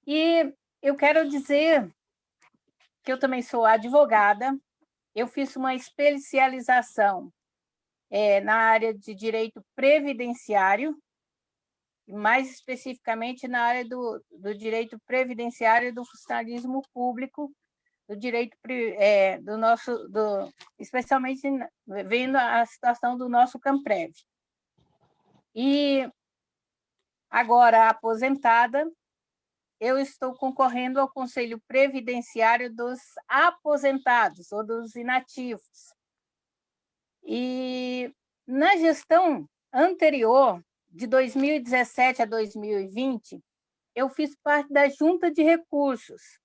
[SPEAKER 9] E eu quero dizer que eu também sou advogada, eu fiz uma especialização é, na área de direito previdenciário, mais especificamente na área do, do direito previdenciário do funcionalismo público, do direito é, do nosso, do, especialmente vendo a situação do nosso Camprev. E agora aposentada, eu estou concorrendo ao Conselho Previdenciário dos Aposentados ou dos Inativos. E na gestão anterior, de 2017 a 2020, eu fiz parte da junta de recursos.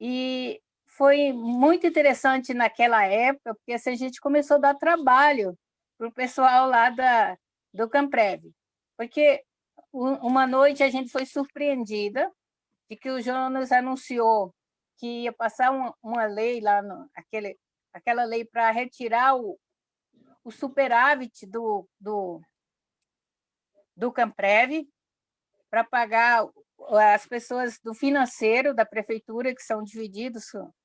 [SPEAKER 9] E foi muito interessante naquela época, porque assim, a gente começou a dar trabalho para o pessoal lá da, do Camprev. Porque uma noite a gente foi surpreendida de que o Jonas anunciou que ia passar uma, uma lei lá, no, aquele, aquela lei para retirar o, o superávit do, do, do Camprev para pagar as pessoas do financeiro da prefeitura, que são divididos,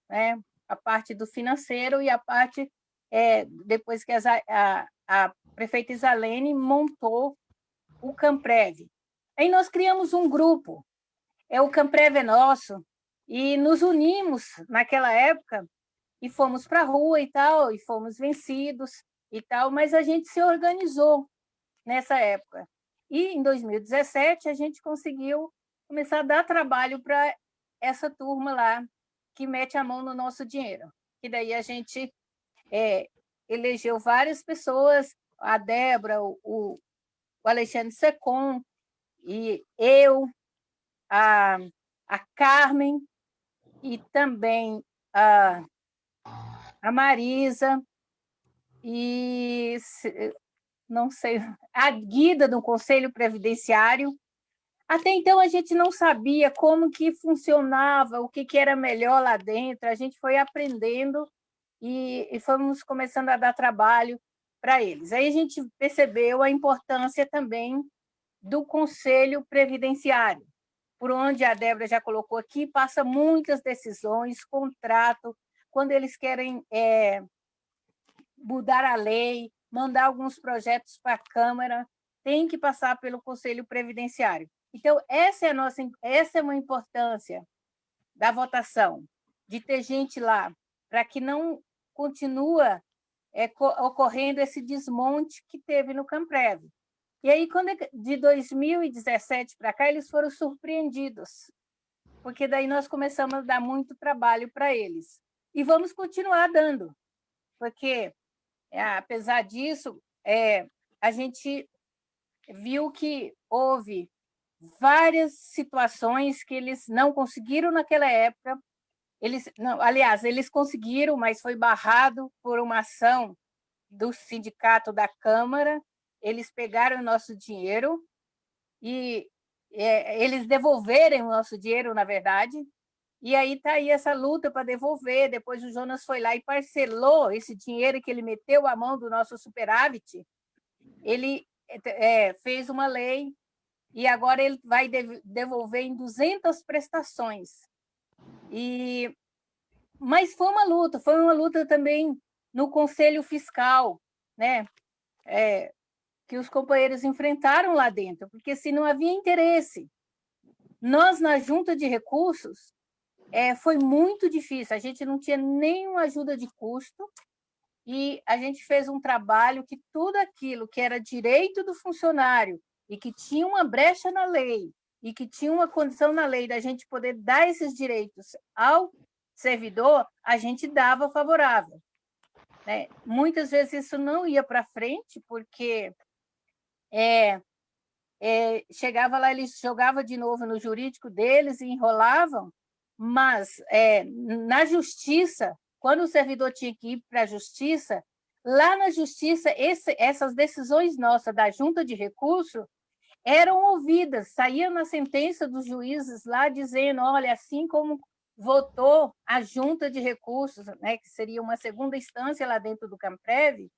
[SPEAKER 9] né, a parte do financeiro e a parte, é, depois que as, a, a prefeita Isalene montou o Camprev. Aí nós criamos um grupo, é o Camprev é Nosso, e nos unimos naquela época e fomos para a rua e tal, e fomos vencidos e tal, mas a gente se organizou nessa época. E em 2017 a gente conseguiu começar a dar trabalho para essa turma lá que mete a mão no nosso dinheiro. E daí a gente é, elegeu várias pessoas, a Débora, o, o Alexandre Secom, e eu, a, a Carmen, e também a, a Marisa, e não sei, a guida do Conselho Previdenciário. Até então, a gente não sabia como que funcionava, o que, que era melhor lá dentro, a gente foi aprendendo e, e fomos começando a dar trabalho para eles. Aí a gente percebeu a importância também do Conselho Previdenciário, por onde a Débora já colocou aqui, passa muitas decisões, contrato, quando eles querem é, mudar a lei, mandar alguns projetos para a Câmara, tem que passar pelo Conselho Previdenciário. Então, essa é, nossa, essa é uma importância da votação, de ter gente lá, para que não continua é, ocorrendo esse desmonte que teve no Camprev. E aí, quando é de 2017 para cá, eles foram surpreendidos, porque daí nós começamos a dar muito trabalho para eles. E vamos continuar dando, porque apesar disso, é, a gente viu que houve várias situações que eles não conseguiram naquela época. Eles, não, aliás, eles conseguiram, mas foi barrado por uma ação do sindicato da Câmara. Eles pegaram o nosso dinheiro e é, eles devolverem o nosso dinheiro, na verdade, e aí está aí essa luta para devolver. Depois o Jonas foi lá e parcelou esse dinheiro que ele meteu à mão do nosso superávit. Ele é, fez uma lei e agora ele vai devolver em 200 prestações. E mas foi uma luta, foi uma luta também no Conselho Fiscal, né? É, que os companheiros enfrentaram lá dentro, porque se não havia interesse. Nós, na Junta de Recursos, é, foi muito difícil, a gente não tinha nenhuma ajuda de custo, e a gente fez um trabalho que tudo aquilo que era direito do funcionário e que tinha uma brecha na lei e que tinha uma condição na lei da gente poder dar esses direitos ao servidor, a gente dava favorável. Né? Muitas vezes isso não ia para frente, porque é, é, chegava lá, eles jogavam de novo no jurídico deles e enrolavam, mas é, na justiça, quando o servidor tinha que ir para a justiça, lá na justiça, esse, essas decisões nossas da junta de recurso eram ouvidas, saía na sentença dos juízes lá dizendo, olha, assim como votou a junta de recursos, né, que seria uma segunda instância lá dentro do Camprev,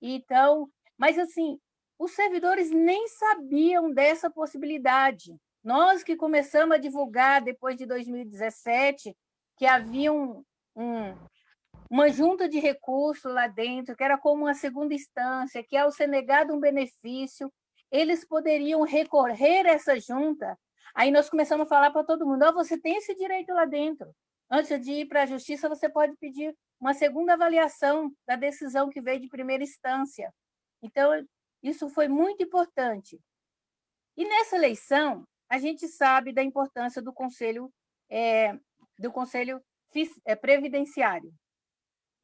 [SPEAKER 9] então, mas assim, os servidores nem sabiam dessa possibilidade. Nós que começamos a divulgar depois de 2017 que havia um, um, uma junta de recursos lá dentro, que era como uma segunda instância, que ao ser negado um benefício, eles poderiam recorrer a essa junta. Aí nós começamos a falar para todo mundo, oh, você tem esse direito lá dentro. Antes de ir para a justiça, você pode pedir uma segunda avaliação da decisão que veio de primeira instância. Então, isso foi muito importante. E nessa eleição, a gente sabe da importância do Conselho, é, do conselho é, Previdenciário.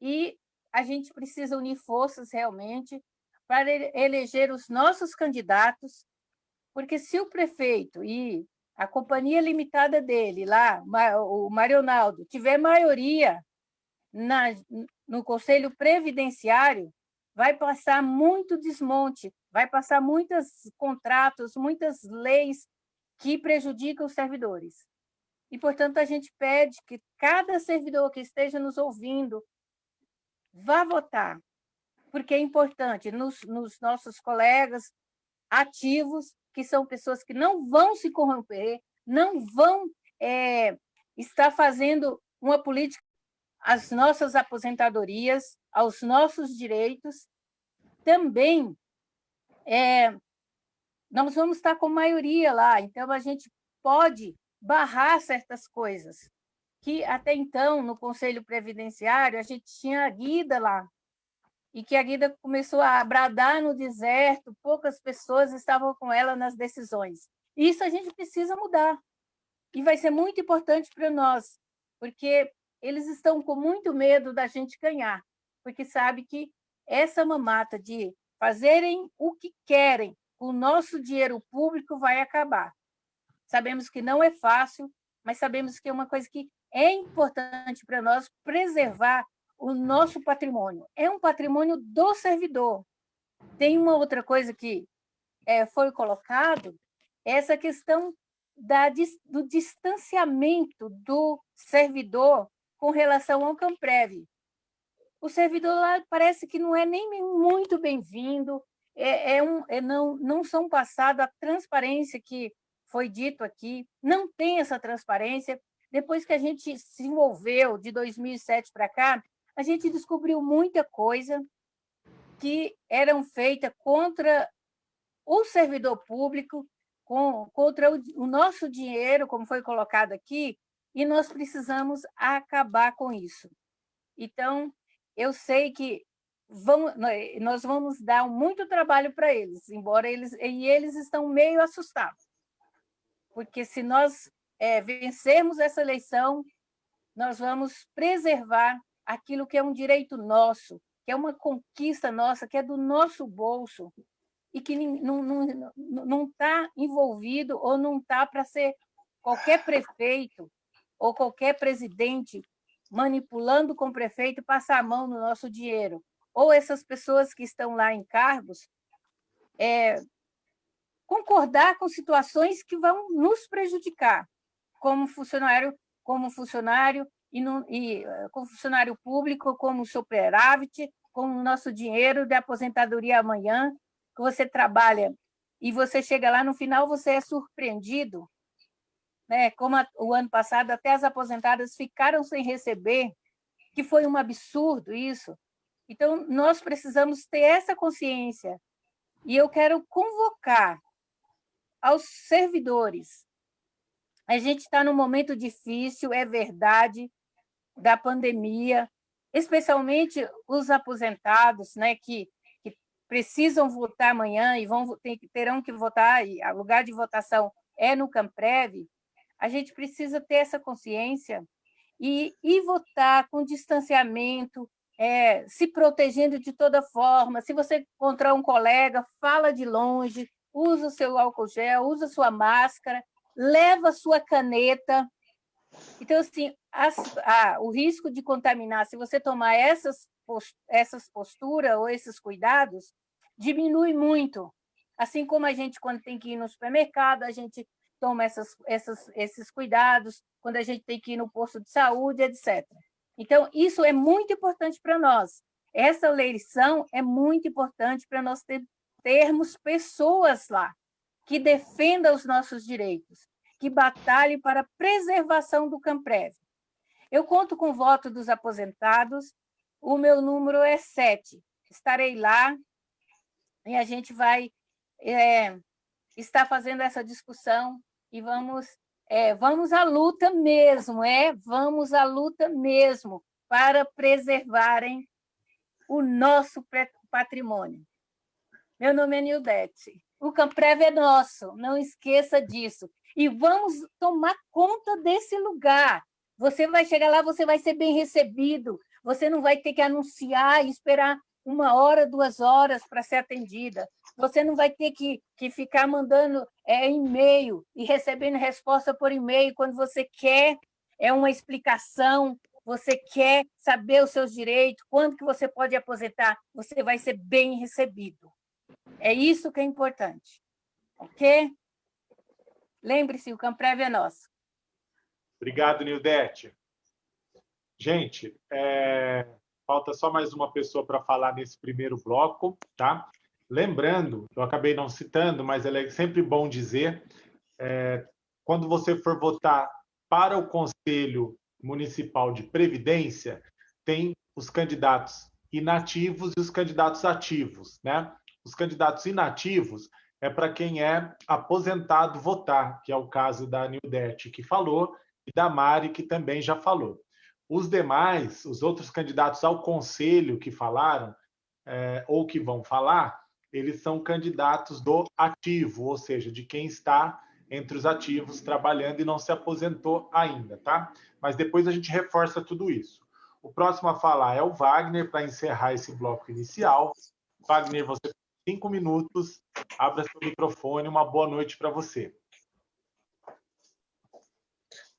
[SPEAKER 9] E a gente precisa unir forças realmente para eleger os nossos candidatos, porque se o prefeito e a companhia limitada dele, lá, o Marionaldo, tiver maioria na, no Conselho Previdenciário, vai passar muito desmonte, vai passar muitos contratos, muitas leis que prejudicam os servidores. E, portanto, a gente pede que cada servidor que esteja nos ouvindo vá votar, porque é importante nos, nos nossos colegas ativos, que são pessoas que não vão se corromper, não vão é, estar fazendo uma política às nossas aposentadorias, aos nossos direitos. Também é, nós vamos estar com maioria lá, então a gente pode barrar certas coisas que até então, no Conselho Previdenciário, a gente tinha a Guida lá, e que a Guida começou a bradar no deserto, poucas pessoas estavam com ela nas decisões. Isso a gente precisa mudar. E vai ser muito importante para nós, porque eles estão com muito medo da gente ganhar, porque sabe que essa mamata de fazerem o que querem o nosso dinheiro público vai acabar. Sabemos que não é fácil, mas sabemos que é uma coisa que é importante para nós preservar o nosso patrimônio. É um patrimônio do servidor. Tem uma outra coisa que é, foi colocado, essa questão da, do distanciamento do servidor com relação ao Camprev. O servidor lá parece que não é nem muito bem-vindo, é, é um, é não, não são passados a transparência que foi dito aqui, não tem essa transparência. Depois que a gente se envolveu de 2007 para cá, a gente descobriu muita coisa que eram feitas contra o servidor público, com, contra o, o nosso dinheiro, como foi colocado aqui, e nós precisamos acabar com isso. Então, eu sei que vão, nós vamos dar muito trabalho para eles, embora eles, e eles estão meio assustados, porque se nós é, vencermos essa eleição, nós vamos preservar aquilo que é um direito nosso, que é uma conquista nossa, que é do nosso bolso, e que não está tá envolvido ou não está para ser qualquer prefeito ou qualquer presidente manipulando com o prefeito passar a mão no nosso dinheiro. Ou essas pessoas que estão lá em cargos é, concordar com situações que vão nos prejudicar, como funcionário, como funcionário e, no, e eh, com funcionário público, como superávit, com o nosso dinheiro de aposentadoria amanhã, que você trabalha e você chega lá, no final você é surpreendido, né? como a, o ano passado até as aposentadas ficaram sem receber, que foi um absurdo isso. Então, nós precisamos ter essa consciência, e eu quero convocar aos servidores. A gente está num momento difícil, é verdade, da pandemia, especialmente os aposentados, né, que, que precisam votar amanhã e vão tem, terão que votar, e o lugar de votação é no Camprev, a gente precisa ter essa consciência e ir votar com distanciamento, é, se protegendo de toda forma. Se você encontrar um colega, fala de longe, usa o seu álcool gel, usa sua máscara, leva sua caneta. Então, assim, as, a, o risco de contaminar, se você tomar essas, essas posturas ou esses cuidados, diminui muito. Assim como a gente, quando tem que ir no supermercado, a gente toma essas, essas, esses cuidados, quando a gente tem que ir no posto de saúde, etc. Então, isso é muito importante para nós. Essa eleição é muito importante para nós ter, termos pessoas lá que defendam os nossos direitos, que batalhem para a preservação do Camprev. Eu conto com o voto dos aposentados, o meu número é sete. Estarei lá e a gente vai é, estar fazendo essa discussão e vamos é, vamos à luta mesmo, é, vamos à luta mesmo para preservarem o nosso patrimônio. Meu nome é Nildete. O Camprev é nosso, não esqueça disso. E vamos tomar conta desse lugar. Você vai chegar lá, você vai ser bem recebido, você não vai ter que anunciar e esperar uma hora, duas horas para ser atendida. Você não vai ter que, que ficar mandando é, e-mail e recebendo resposta por e-mail quando você quer é uma explicação, você quer saber os seus direitos, quando que você pode aposentar, você vai ser bem recebido. É isso que é importante. Ok? Lembre-se, o Camprev é nosso.
[SPEAKER 1] Obrigado, Nildete. Gente, é... falta só mais uma pessoa para falar nesse primeiro bloco, tá? Lembrando, eu acabei não citando, mas é sempre bom dizer, é, quando você for votar para o Conselho Municipal de Previdência, tem os candidatos inativos e os candidatos ativos, né? Os candidatos inativos é para quem é aposentado votar, que é o caso da Nildete, que falou, e da Mari, que também já falou. Os demais, os outros candidatos ao conselho que falaram, é, ou que vão falar, eles são candidatos do ativo, ou seja, de quem está entre os ativos trabalhando e não se aposentou ainda, tá? Mas depois a gente reforça tudo isso. O próximo a falar é o Wagner, para encerrar esse bloco inicial. Wagner, você tem cinco minutos, abra seu microfone, uma boa noite para você.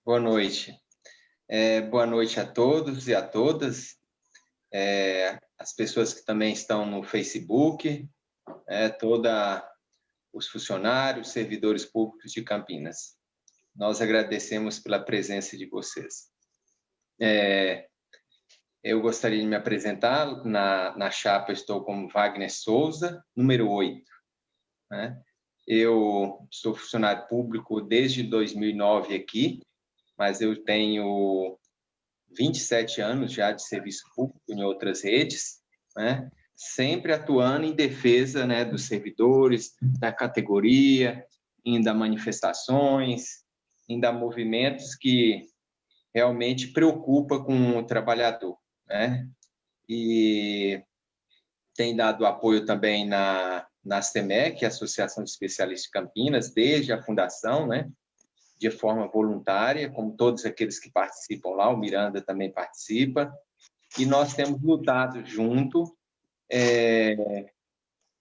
[SPEAKER 10] Boa noite. É, boa noite a todos e a todas, é, as pessoas que também estão no Facebook, é, os funcionários, servidores públicos de Campinas. Nós agradecemos pela presença de vocês. É, eu gostaria de me apresentar. Na, na chapa estou como Wagner Souza, número 8. Né? Eu sou funcionário público desde 2009 aqui, mas eu tenho 27 anos já de serviço público em outras redes, né? Sempre atuando em defesa né, dos servidores, da categoria, ainda manifestações, ainda movimentos que realmente preocupa com o trabalhador, né? E tem dado apoio também na, na ASTEMEC, Associação de Especialistas de Campinas, desde a fundação, né? de forma voluntária, como todos aqueles que participam lá, o Miranda também participa, e nós temos lutado junto é,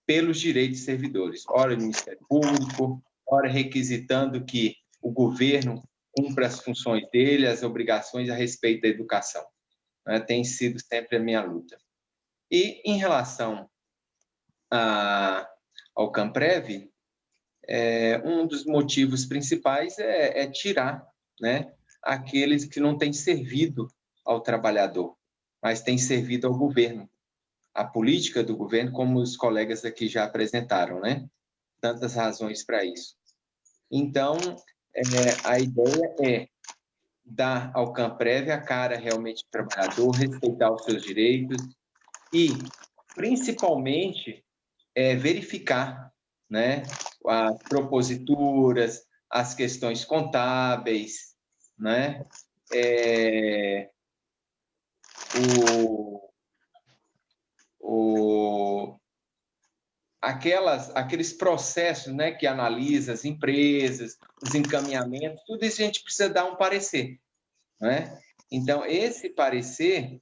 [SPEAKER 10] pelos direitos de servidores, ora no Ministério Público, ora requisitando que o governo cumpra as funções dele, as obrigações a respeito da educação. Né? Tem sido sempre a minha luta. E em relação a, ao Camprev, é, um dos motivos principais é, é tirar né, aqueles que não têm servido ao trabalhador, mas têm servido ao governo. A política do governo, como os colegas aqui já apresentaram, né? Tantas razões para isso. Então, é, a ideia é dar ao Camprev a cara realmente do trabalhador, respeitar os seus direitos e, principalmente, é, verificar né, as proposituras, as questões contábeis, né? É, o, o, aquelas, aqueles processos né, que analisa as empresas, os encaminhamentos, tudo isso a gente precisa dar um parecer. Né? Então, esse parecer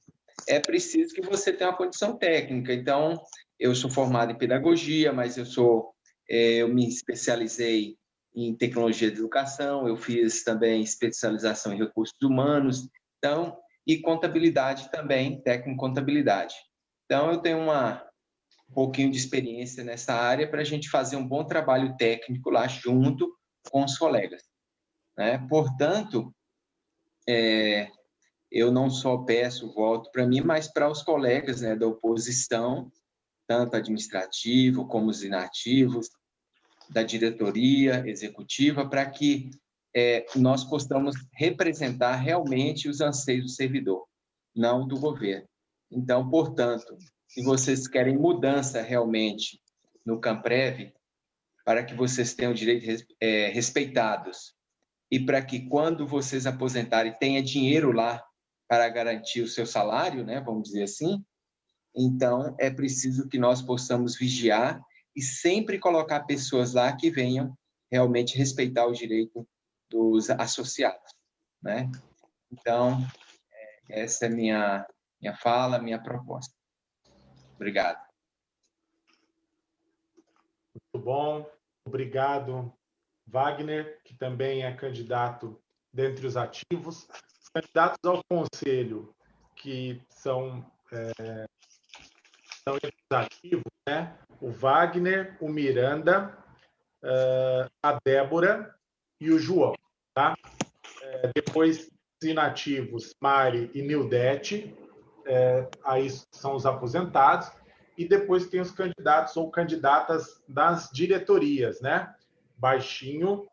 [SPEAKER 10] é preciso que você tenha uma condição técnica. Então, eu sou formado em pedagogia, mas eu sou é, eu me especializei em tecnologia de educação, eu fiz também especialização em recursos humanos, então e contabilidade também, técnico contabilidade. Então eu tenho uma um pouquinho de experiência nessa área para a gente fazer um bom trabalho técnico lá junto com os colegas. Né? Portanto, é, eu não só peço voto para mim, mas para os colegas né, da oposição, tanto administrativo como os inativos, da diretoria executiva, para que é, nós possamos representar realmente os anseios do servidor, não do governo. Então, portanto, se vocês querem mudança realmente no Camprev, para que vocês tenham direitos é, respeitados e para que quando vocês aposentarem tenha dinheiro lá para garantir o seu salário, né, vamos dizer assim, então é preciso que nós possamos vigiar e sempre colocar pessoas lá que venham realmente respeitar o direito dos associados, né? Então, é, essa é minha minha fala, minha proposta. Obrigado.
[SPEAKER 1] Muito bom. Obrigado, Wagner, que também é candidato dentre os ativos. Os candidatos ao conselho, que são, é, são os ativos, né? o Wagner, o Miranda, uh, a Débora e o João. Tá? É, depois, os inativos, Mari e Nildete, é, aí são os aposentados, e depois tem os candidatos ou candidatas das diretorias, né? Baixinho,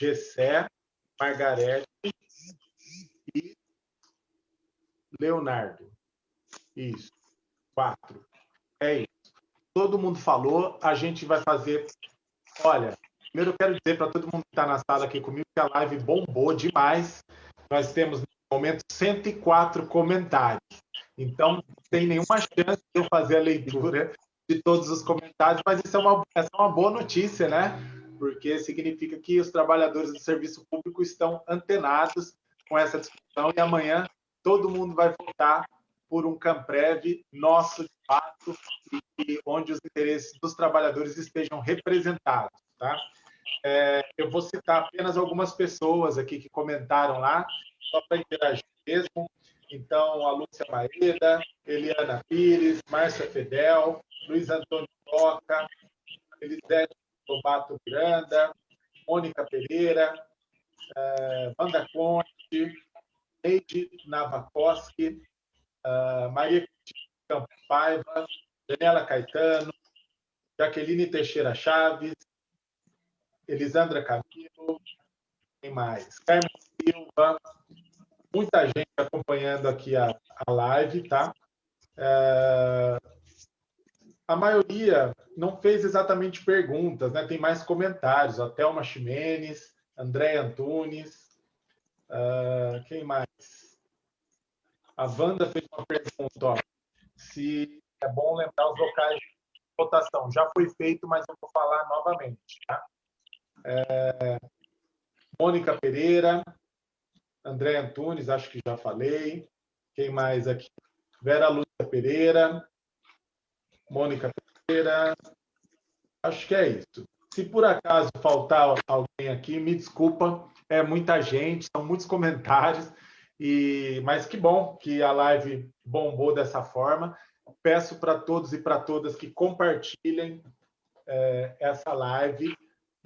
[SPEAKER 1] Gessé, Margarete e Leonardo. Isso, quatro. É isso todo mundo falou, a gente vai fazer. Olha, primeiro eu quero dizer para todo mundo que está na sala aqui comigo que a live bombou demais. Nós temos, no momento, 104 comentários. Então, não tem nenhuma chance de eu fazer a leitura de todos os comentários, mas isso é uma, essa é uma boa notícia, né? Porque significa que os trabalhadores do serviço público estão antenados com essa discussão e amanhã todo mundo vai votar por um Camprev nosso de fato e onde os interesses dos trabalhadores estejam representados, tá? É, eu vou citar apenas algumas pessoas aqui que comentaram lá, só para interagir mesmo. Então, a Lúcia Maeda, Eliana Pires, Márcia Fedel, Luiz Antônio Toca, Elisete Tobato Miranda, Mônica Pereira, uh, Wanda Conte, Neide Navakoski, uh, Maria Campos Paiva, Daniela Caetano, Jaqueline Teixeira Chaves, Elisandra Camilo, quem mais? Carmen Silva, muita gente acompanhando aqui a, a live, tá? É, a maioria não fez exatamente perguntas, né? Tem mais comentários. A Thelma Ximenes, André Antunes, uh, quem mais? A Wanda fez uma pergunta, ó, se é bom lembrar os locais de votação. Já foi feito, mas eu vou falar novamente. Tá? É, Mônica Pereira, André Antunes, acho que já falei. Quem mais aqui? Vera Lúcia Pereira, Mônica Pereira. Acho que é isso. Se por acaso faltar alguém aqui, me desculpa, é muita gente, são muitos comentários. E, mas que bom que a live bombou dessa forma. Peço para todos e para todas que compartilhem é, essa live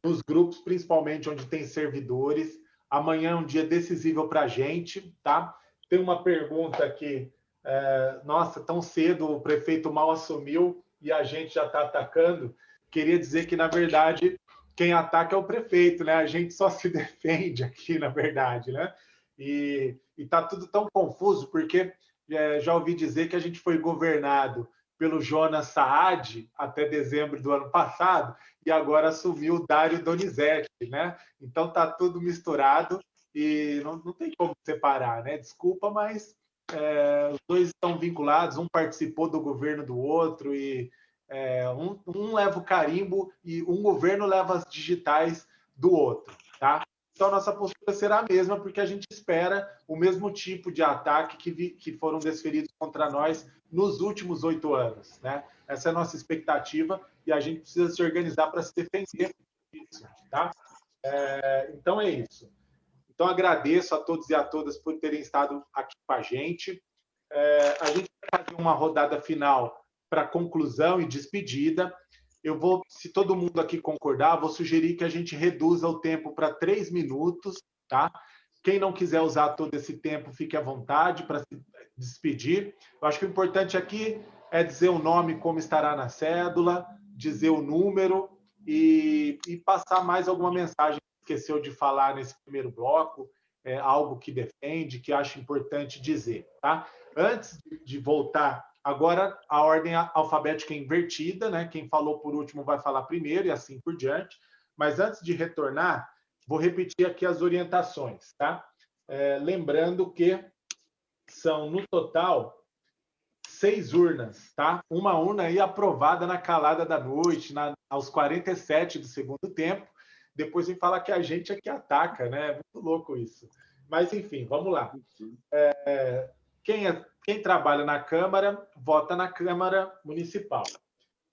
[SPEAKER 1] nos grupos, principalmente onde tem servidores. Amanhã é um dia decisivo para a gente, tá? Tem uma pergunta aqui. É, nossa, tão cedo o prefeito mal assumiu e a gente já está atacando. Queria dizer que, na verdade, quem ataca é o prefeito, né? A gente só se <laughs> defende aqui, na verdade, né? E está tudo tão confuso, porque é, já ouvi dizer que a gente foi governado pelo Jonas Saad até dezembro do ano passado, e agora assumiu o Dário Donizete, né? Então está tudo misturado e não, não tem como separar, né? Desculpa, mas é, os dois estão vinculados, um participou do governo do outro e é, um, um, leva o carimbo e um governo leva as digitais do outro, tá? Então, nossa postura será a mesma, porque a gente espera o mesmo tipo de ataque que, vi, que foram desferidos contra nós nos últimos oito anos. Né? Essa é a nossa expectativa e a gente precisa se organizar para se defender disso. Tá? É, então, é isso. Então, agradeço a todos e a todas por terem estado aqui com a gente. É, a gente vai fazer uma rodada final para conclusão e despedida. Eu vou, se todo mundo aqui concordar, vou sugerir que a gente reduza o tempo para três minutos, tá? Quem não quiser usar todo esse tempo, fique à vontade para se despedir. Eu acho que o importante aqui é dizer o nome como estará na cédula, dizer o número e, e passar mais alguma mensagem que esqueceu de falar nesse primeiro bloco, é, algo que defende, que acha importante dizer, tá? Antes de voltar Agora, a ordem alfabética é invertida, né? Quem falou por último vai falar primeiro e assim por diante. Mas antes de retornar, vou repetir aqui as orientações, tá? É, lembrando que são, no total, seis urnas, tá? Uma urna aí aprovada na calada da noite, na, aos 47 do segundo tempo. Depois vem falar que a gente é que ataca, né? É muito louco isso. Mas, enfim, vamos lá. É, quem, é, quem trabalha na Câmara, vota na Câmara Municipal.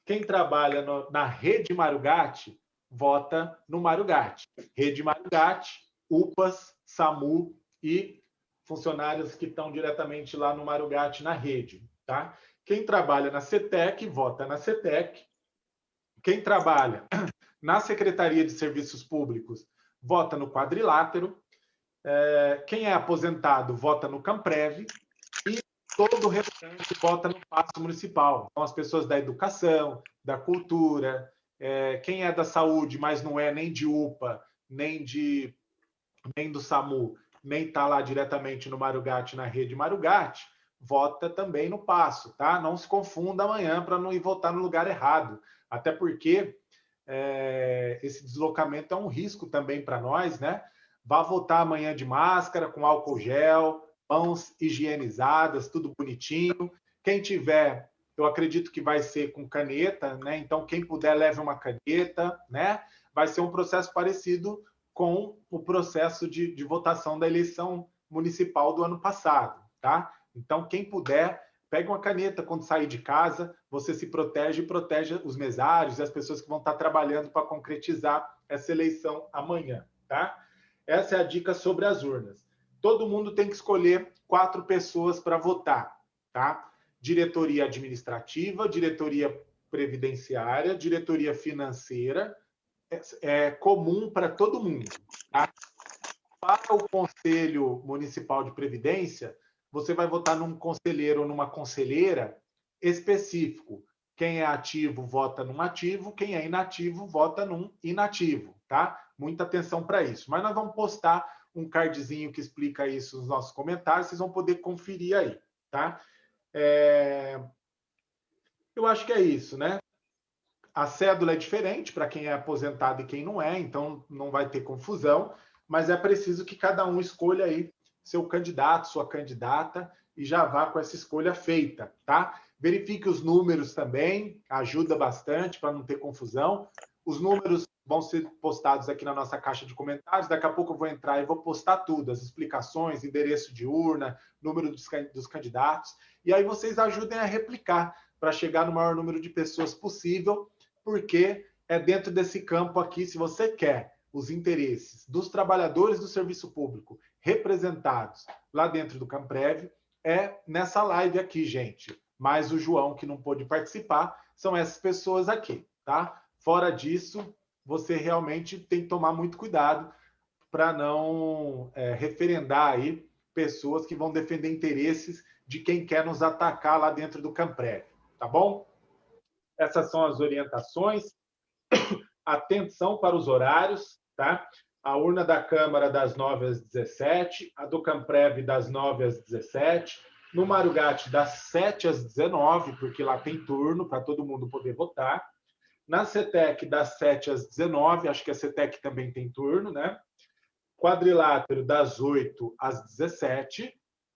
[SPEAKER 1] Quem trabalha no, na Rede Marugate, vota no Marugate. Rede Marugate, UPAS, SAMU e funcionários que estão diretamente lá no Marugate na rede. Tá? Quem trabalha na CETEC, vota na CETEC. Quem trabalha <clears throat> na Secretaria de Serviços Públicos, vota no quadrilátero. É, quem é aposentado, vota no Camprev todo o restante vota no passo municipal. Então, as pessoas da educação, da cultura, é, quem é da saúde, mas não é nem de UPA, nem de nem do SAMU, nem está lá diretamente no Marugate, na rede Marugate, vota também no passo, tá? Não se confunda amanhã para não ir votar no lugar errado. Até porque é, esse deslocamento é um risco também para nós, né? Vá votar amanhã de máscara, com álcool gel, mãos higienizadas, tudo bonitinho. Quem tiver, eu acredito que vai ser com caneta, né? Então, quem puder, leve uma caneta, né? Vai ser um processo parecido com o processo de, de votação da eleição municipal do ano passado, tá? Então, quem puder, pegue uma caneta quando sair de casa, você se protege e protege os mesários e as pessoas que vão estar trabalhando para concretizar essa eleição amanhã, tá? Essa é a dica sobre as urnas todo mundo tem que escolher quatro pessoas para votar, tá? Diretoria administrativa, diretoria previdenciária, diretoria financeira, é, é comum para todo mundo. Tá? Para o Conselho Municipal de Previdência, você vai votar num conselheiro ou numa conselheira específico. Quem é ativo vota num ativo, quem é inativo vota num inativo, tá? Muita atenção para isso. Mas nós vamos postar um cardzinho que explica isso nos nossos comentários, vocês vão poder conferir aí, tá? É... Eu acho que é isso, né? A cédula é diferente para quem é aposentado e quem não é, então não vai ter confusão, mas é preciso que cada um escolha aí seu candidato, sua candidata e já vá com essa escolha feita, tá? Verifique os números também, ajuda bastante para não ter confusão. Os números vão ser postados aqui na nossa caixa de comentários. Daqui a pouco eu vou entrar e vou postar tudo, as explicações, endereço de urna, número dos, dos candidatos. E aí vocês ajudem a replicar para chegar no maior número de pessoas possível, porque é dentro desse campo aqui, se você quer os interesses dos trabalhadores do serviço público representados lá dentro do Camprev, é nessa live aqui, gente. Mais o João, que não pôde participar, são essas pessoas aqui, tá? Fora disso, você realmente tem que tomar muito cuidado para não é, referendar aí pessoas que vão defender interesses de quem quer nos atacar lá dentro do Camprev, tá bom? Essas são as orientações. <coughs> Atenção para os horários, tá? A urna da Câmara das 9 às 17, a do Camprev das 9 às 17, no Marugate das 7 às 19, porque lá tem turno para todo mundo poder votar. Na CETEC, das 7 às 19, acho que a CETEC também tem turno, né? Quadrilátero, das 8 às 17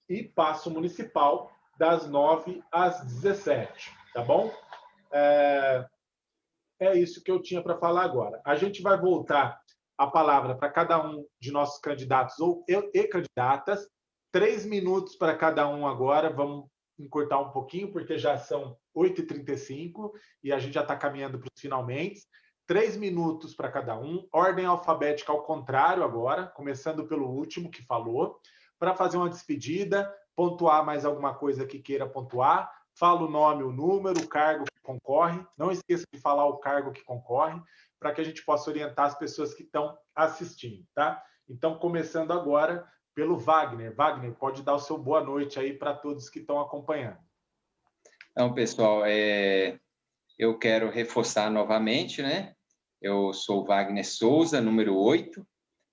[SPEAKER 1] e Passo Municipal, das 9 às 17, tá bom? É, é isso que eu tinha para falar agora. A gente vai voltar a palavra para cada um de nossos candidatos ou e candidatas. Três minutos para cada um agora. Vamos encurtar um pouquinho, porque já são 8h35 e a gente já está caminhando para os finalmente. Três minutos para cada um, ordem alfabética ao contrário agora, começando pelo último que falou, para fazer uma despedida, pontuar mais alguma coisa que queira pontuar, fala o nome, o número, o cargo que concorre, não esqueça de falar o cargo que concorre, para que a gente possa orientar as pessoas que estão assistindo, tá? Então, começando agora pelo Wagner. Wagner, pode dar o seu boa noite aí para todos que estão acompanhando.
[SPEAKER 10] Então, pessoal, é... eu quero reforçar novamente, né? Eu sou Wagner Souza, número 8.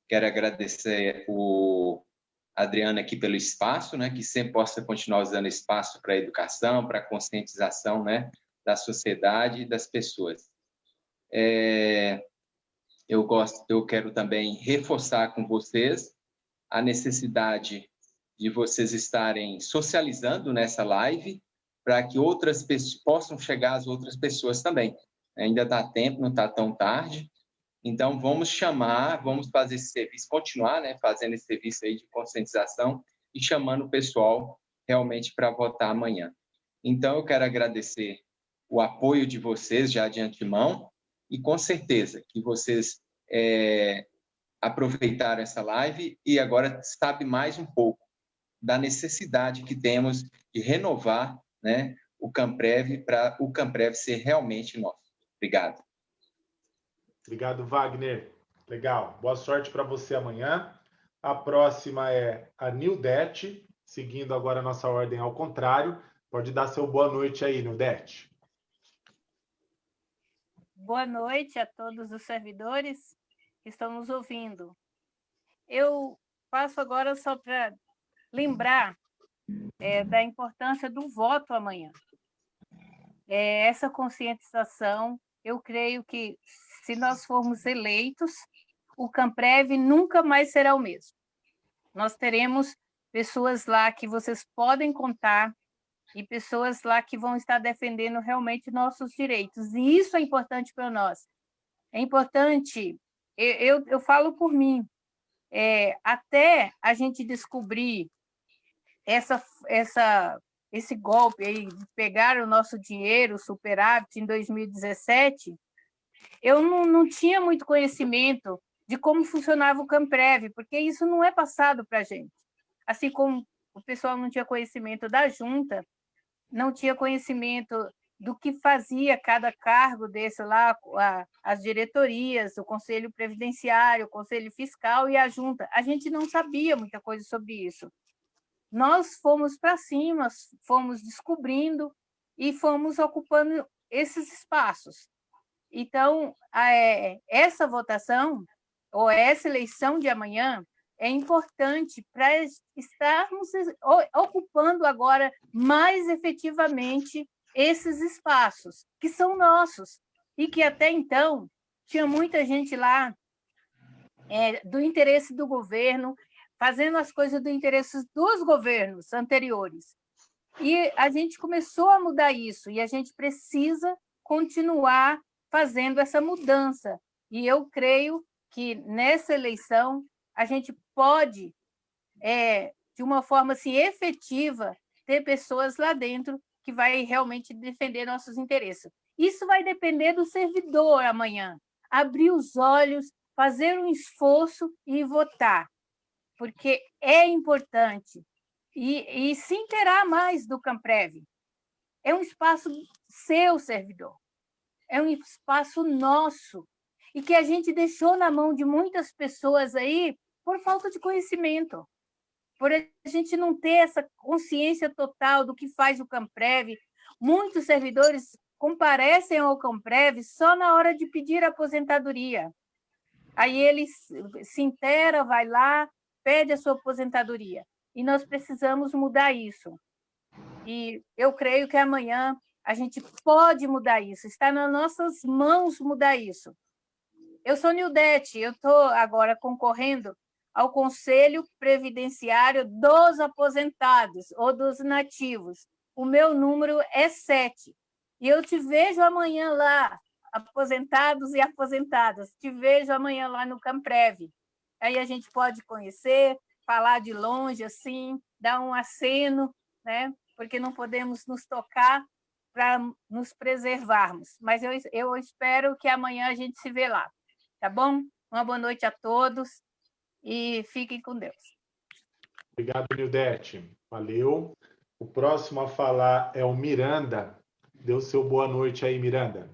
[SPEAKER 10] Quero agradecer o Adriano aqui pelo espaço, né? Que sempre possa continuar usando espaço para a educação, para a conscientização, né? Da sociedade e das pessoas. É... Eu gosto, eu quero também reforçar com vocês a necessidade de vocês estarem socializando nessa live para que outras pessoas possam chegar às outras pessoas também. Ainda dá tempo, não está tão tarde. Então, vamos chamar, vamos fazer esse serviço, continuar né, fazendo esse serviço aí de conscientização e chamando o pessoal realmente para votar amanhã. Então, eu quero agradecer o apoio de vocês já de antemão e com certeza que vocês é, aproveitar essa live e agora sabe mais um pouco da necessidade que temos de renovar né, o Camprev para o Camprev ser realmente nosso. Obrigado.
[SPEAKER 1] Obrigado, Wagner. Legal. Boa sorte para você amanhã. A próxima é a Nildete, seguindo agora a nossa ordem ao contrário. Pode dar seu boa noite aí, Nildete.
[SPEAKER 9] Boa noite a todos os servidores que estão nos ouvindo. Eu passo agora só para lembrar é, da importância do voto amanhã. É, essa conscientização, eu creio que se nós formos eleitos, o Camprev nunca mais será o mesmo. Nós teremos pessoas lá que vocês podem contar e pessoas lá que vão estar defendendo realmente nossos direitos. E isso é importante para nós. É importante eu, eu falo por mim, é, até a gente descobrir essa, essa, esse golpe aí de pegar o nosso dinheiro, superávit, em 2017, eu não, não tinha muito conhecimento de como funcionava o Camprev, porque isso não é passado para a gente. Assim como o pessoal não tinha conhecimento da junta, não tinha conhecimento do que fazia cada cargo desse lá, as diretorias, o Conselho Previdenciário, o Conselho Fiscal e a Junta. A gente não sabia muita coisa sobre isso. Nós fomos para cima, fomos descobrindo e fomos ocupando esses espaços. Então, é, essa votação, ou essa eleição de amanhã, é importante para estarmos ocupando agora mais efetivamente esses espaços, que são nossos, e que até então tinha muita gente lá é, do interesse do governo, fazendo as coisas do interesse dos governos anteriores. E a gente começou a mudar isso, e a gente precisa continuar fazendo essa mudança. E eu creio que nessa eleição a gente pode, é, de uma forma assim, efetiva, ter pessoas lá dentro que vai realmente defender nossos interesses. Isso vai depender do servidor amanhã. Abrir os olhos, fazer um esforço e votar, porque é importante. E, e se inteirar mais do Camprev. É um espaço seu, servidor. É um espaço nosso. E que a gente deixou na mão de muitas pessoas aí por falta de conhecimento por a gente não ter essa consciência total do que faz o Camprev. Muitos servidores comparecem ao Camprev só na hora de pedir aposentadoria. Aí ele se intera, vai lá, pede a sua aposentadoria. E nós precisamos mudar isso. E eu creio que amanhã a gente pode mudar isso, está nas nossas mãos mudar isso. Eu sou Nildete, eu estou agora concorrendo ao Conselho Previdenciário dos Aposentados ou dos Nativos. O meu número é 7. E eu te vejo amanhã lá, aposentados e aposentadas. Te vejo amanhã lá no Camprev. Aí a gente pode conhecer, falar de longe, assim, dar um aceno, né? porque não podemos nos tocar para nos preservarmos. Mas eu, eu espero que amanhã a gente se vê lá, tá bom? Uma boa noite a todos e fiquem com Deus.
[SPEAKER 1] Obrigado, Nildete. Valeu. O próximo a falar é o Miranda. Deu seu boa noite aí, Miranda.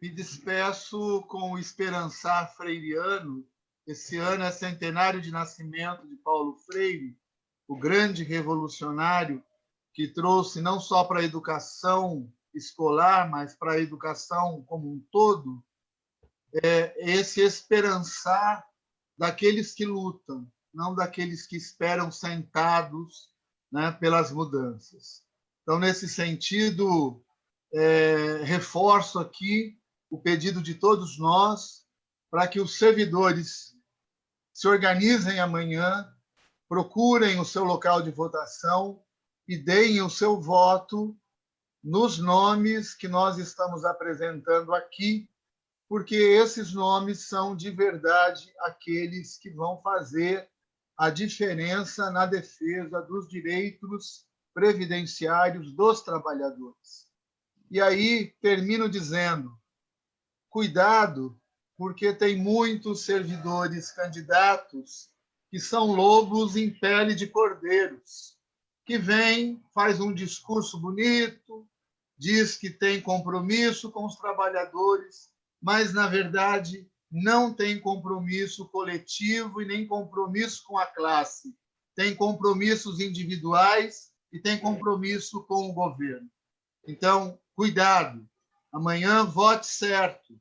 [SPEAKER 8] Me despeço com o esperançar freiriano. Esse ano é centenário de nascimento de Paulo Freire, o grande revolucionário que trouxe não só para a educação escolar, mas para a educação como um todo, é esse esperançar daqueles que lutam, não daqueles que esperam sentados né, pelas mudanças. Então, nesse sentido, é, reforço aqui o pedido de todos nós para que os servidores se organizem amanhã, procurem o seu local de votação e deem o seu voto nos nomes que nós estamos apresentando aqui, porque esses nomes são de verdade aqueles que vão fazer a diferença na defesa dos direitos previdenciários dos trabalhadores. E aí termino dizendo: cuidado, porque tem muitos servidores candidatos que são lobos em pele de cordeiros, que vem, faz um discurso bonito, diz que tem compromisso com os trabalhadores, mas na verdade não tem compromisso coletivo e nem compromisso com a classe. Tem compromissos individuais e tem compromisso com o governo. Então, cuidado. Amanhã vote certo.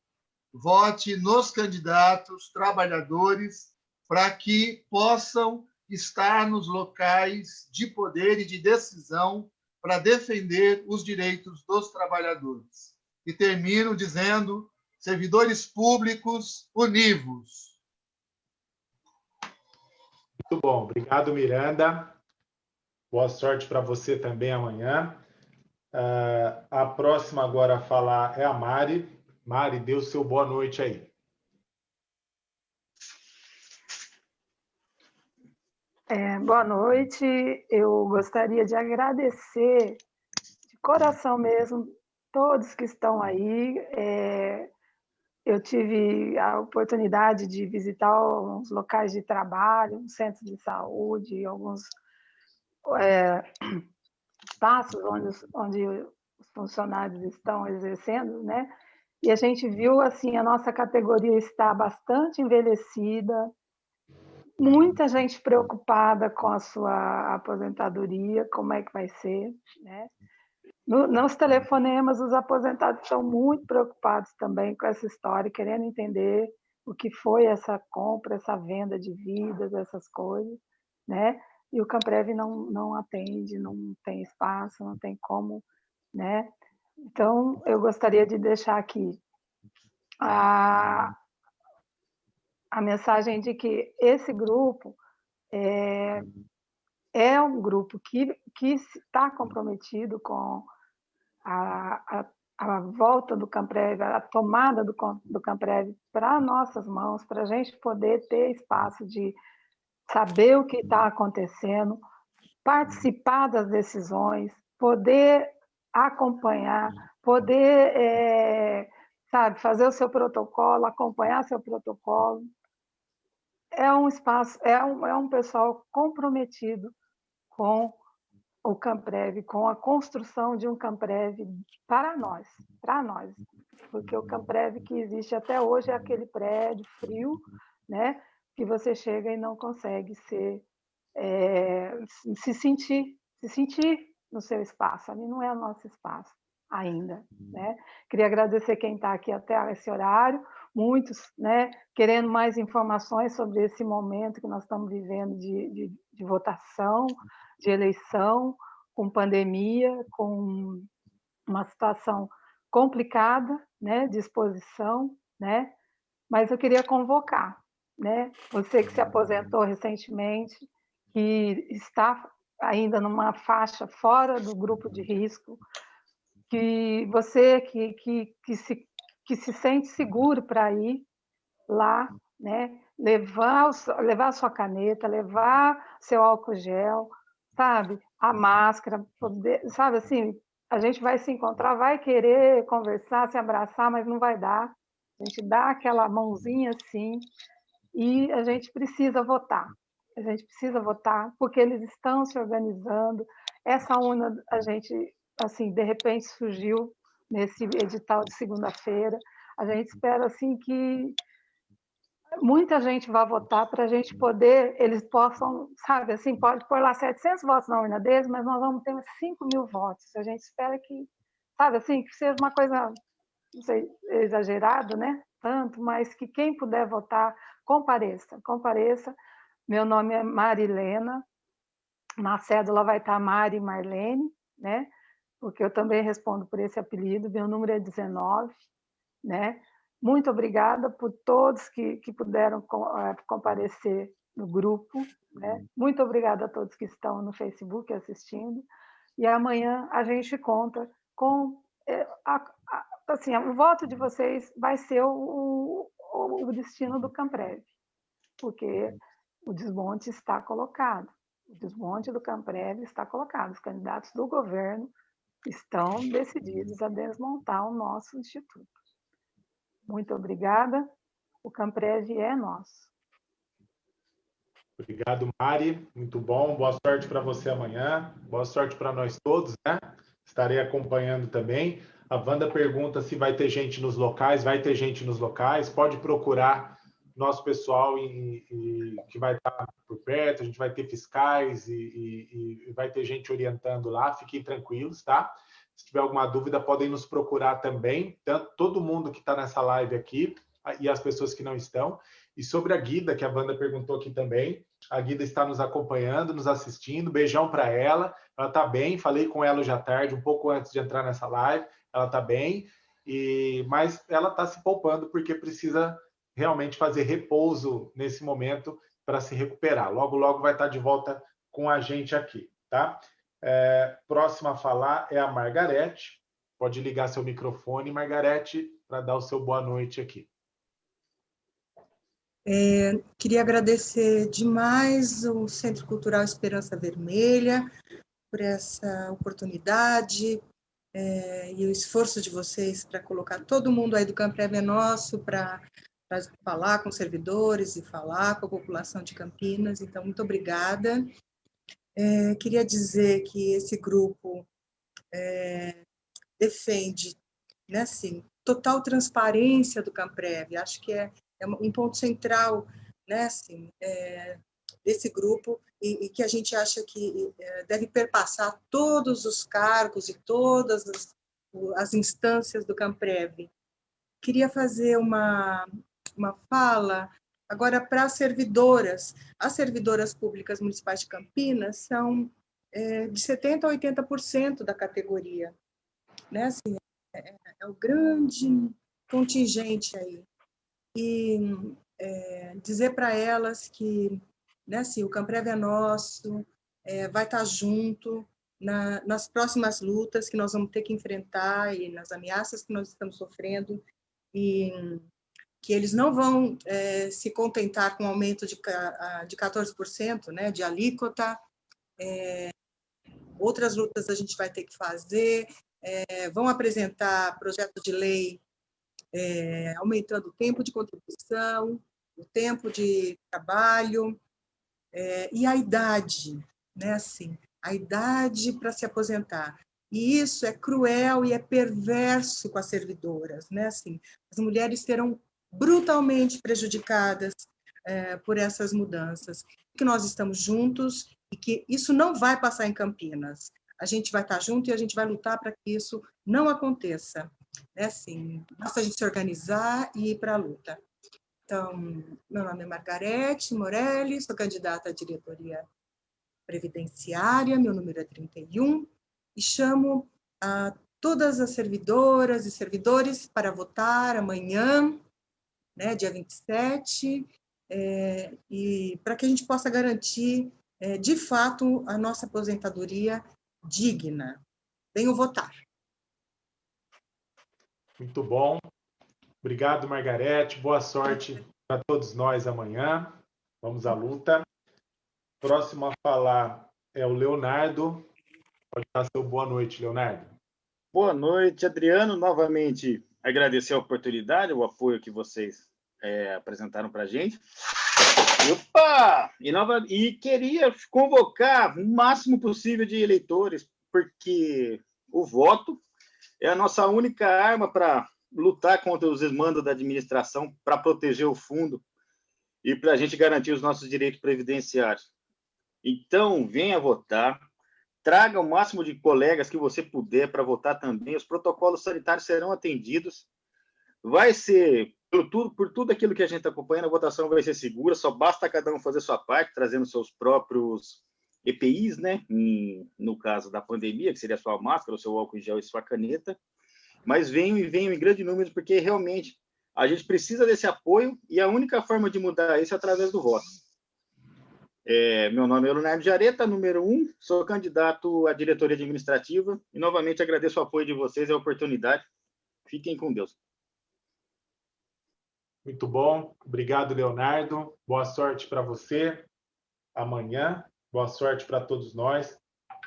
[SPEAKER 8] Vote nos candidatos trabalhadores para que possam estar nos locais de poder e de decisão para defender os direitos dos trabalhadores. E termino dizendo servidores públicos univos.
[SPEAKER 1] Muito bom, obrigado, Miranda. Boa sorte para você também amanhã. Uh, a próxima agora a falar é a Mari. Mari, dê o seu boa noite aí.
[SPEAKER 7] É, boa noite. Eu gostaria de agradecer de coração mesmo todos que estão aí. É, eu tive a oportunidade de visitar alguns locais de trabalho, um centro de saúde, alguns é, espaços onde, onde os funcionários estão exercendo, né? E a gente viu assim a nossa categoria está bastante envelhecida, muita gente preocupada com a sua aposentadoria, como é que vai ser, né? No, nos telefonemas, os aposentados estão muito preocupados também com essa história, querendo entender o que foi essa compra, essa venda de vidas, essas coisas, né? E o Camprev não, não atende, não tem espaço, não tem como, né? Então, eu gostaria de deixar aqui a, a mensagem de que esse grupo é, é um grupo que, que está comprometido com a, a, a volta do Camprev, a tomada do, do Camprev para nossas mãos, para a gente poder ter espaço de saber o que está acontecendo, participar das decisões, poder acompanhar, poder, é, sabe, fazer o seu protocolo, acompanhar seu protocolo. É um espaço, é um, é um pessoal comprometido com o Camprev, com a construção de um Camprev para nós, para nós, porque o Camprev que existe até hoje é aquele prédio frio, né, que você chega e não consegue ser, é, se sentir, se sentir no seu espaço. Ali não é o nosso espaço ainda, né? Queria agradecer quem está aqui até esse horário, muitos, né, querendo mais informações sobre esse momento que nós estamos vivendo de, de, de votação, de eleição, com pandemia, com uma situação complicada, né, de exposição, né, mas eu queria convocar, né, você que se aposentou recentemente, que está ainda numa faixa fora do grupo de risco, que você que, que, que, se, que se sente seguro para ir lá, né? levar, o, levar a sua caneta, levar seu álcool gel, sabe? A máscara, poder, sabe assim, a gente vai se encontrar, vai querer conversar, se abraçar, mas não vai dar. A gente dá aquela mãozinha assim e a gente precisa votar. A gente precisa votar porque eles estão se organizando. Essa UNA, a gente, assim, de repente surgiu nesse edital de segunda-feira. A gente espera assim que muita gente vai votar para a gente poder, eles possam, sabe, assim, pode pôr lá 700 votos na urna deles, mas nós vamos ter 5 mil votos. A gente espera que, sabe, assim, que seja uma coisa, não sei, exagerado, né? Tanto, mas que quem puder votar, compareça, compareça. Meu nome é Marilena, na cédula vai estar Mari Marlene, né? Porque eu também respondo por esse apelido, meu número é 19, né? Muito obrigada por todos que, que puderam eh, comparecer no grupo. Né? Uhum. Muito obrigada a todos que estão no Facebook assistindo. E amanhã a gente conta com. Eh, a, a, assim, o voto de vocês vai ser o, o, o destino do Camprev, porque o desmonte está colocado. O desmonte do Camprev está colocado. Os candidatos do governo estão decididos a desmontar o nosso instituto. Muito obrigada. O Camprev é nosso.
[SPEAKER 1] Obrigado, Mari. Muito bom. Boa sorte para você amanhã. Boa sorte para nós todos, né? Estarei acompanhando também. A Wanda pergunta se vai ter gente nos locais. Vai ter gente nos locais. Pode procurar nosso pessoal e, e, que vai estar por perto. A gente vai ter fiscais e, e vai ter gente orientando lá. Fiquem tranquilos, tá? Se tiver alguma dúvida, podem nos procurar também, tanto todo mundo que está nessa live aqui e as pessoas que não estão. E sobre a Guida, que a Wanda perguntou aqui também, a Guida está nos acompanhando, nos assistindo. Beijão para ela. Ela está bem. Falei com ela hoje à tarde, um pouco antes de entrar nessa live. Ela está bem, e mas ela está se poupando porque precisa realmente fazer repouso nesse momento para se recuperar. Logo, logo vai estar de volta com a gente aqui, tá? É, próxima a falar é a Margarete. Pode ligar seu microfone, Margarete, para dar o seu boa noite aqui.
[SPEAKER 6] É, queria agradecer demais o Centro Cultural Esperança Vermelha por essa oportunidade é, e o esforço de vocês para colocar todo mundo aí do Camprev é nosso para falar com servidores e falar com a população de Campinas. Então, muito obrigada. É, queria dizer que esse grupo é, defende, né, assim, total transparência do Camprev. Acho que é, é um ponto central, né, assim, é, desse grupo e, e, que a gente acha que é, deve perpassar todos os cargos e todas as, as instâncias do Camprev. Queria fazer uma, uma fala Agora, para as servidoras, as servidoras públicas municipais de Campinas são é, de 70% a 80% da categoria. Né? Assim, é, é o grande contingente aí. E é, dizer para elas que né, assim, o Camprev é nosso, é, vai estar tá junto na, nas próximas lutas que nós vamos ter que enfrentar e nas ameaças que nós estamos sofrendo. E que eles não vão é, se contentar com um aumento de, de 14% né, de alíquota. É, outras lutas a gente vai ter que fazer. É, vão apresentar projeto de lei é, aumentando o tempo de contribuição, o tempo de trabalho é, e a idade, né? Assim, a idade para se aposentar. E isso é cruel e é perverso com as servidoras, né? Assim, as mulheres terão brutalmente prejudicadas é, por essas mudanças. Que nós estamos juntos e que isso não vai passar em Campinas. A gente vai estar junto e a gente vai lutar para que isso não aconteça. É assim, basta a gente se organizar e ir para a luta. Então, meu nome é Margarete Morelli, sou candidata à diretoria previdenciária, meu número é 31, e chamo a todas as servidoras e servidores para votar amanhã, né, dia 27, é, e para que a gente possa garantir, é, de fato, a nossa aposentadoria digna. Venham votar.
[SPEAKER 1] Muito bom. Obrigado, Margarete. Boa sorte para todos nós amanhã. Vamos à luta. Próximo a falar é o Leonardo. Pode dar seu boa noite, Leonardo.
[SPEAKER 5] Boa noite, Adriano. Novamente, agradecer a oportunidade, o apoio que vocês é, apresentaram para a gente. Opa! E, nova... e queria convocar o máximo possível de eleitores, porque o voto é a nossa única arma para lutar contra os desmandos da administração, para proteger o fundo e para a gente garantir os nossos direitos previdenciários. Então, venha votar, traga o máximo de colegas que você puder para votar também, os protocolos sanitários serão atendidos, vai ser, por tudo, por tudo aquilo que a gente está acompanhando, a votação vai ser segura, só basta cada um fazer sua parte, trazendo seus próprios EPIs, né? no caso da pandemia, que seria a sua máscara, o seu álcool em gel e sua caneta, mas venham e venham em grande número, porque realmente a gente precisa desse apoio e a única forma de mudar isso é através do voto. É, meu nome é Leonardo Jareta, número um, sou candidato à diretoria administrativa e novamente agradeço o apoio de vocês e a oportunidade. Fiquem com Deus.
[SPEAKER 1] Muito bom, obrigado, Leonardo. Boa sorte para você amanhã. Boa sorte para todos nós.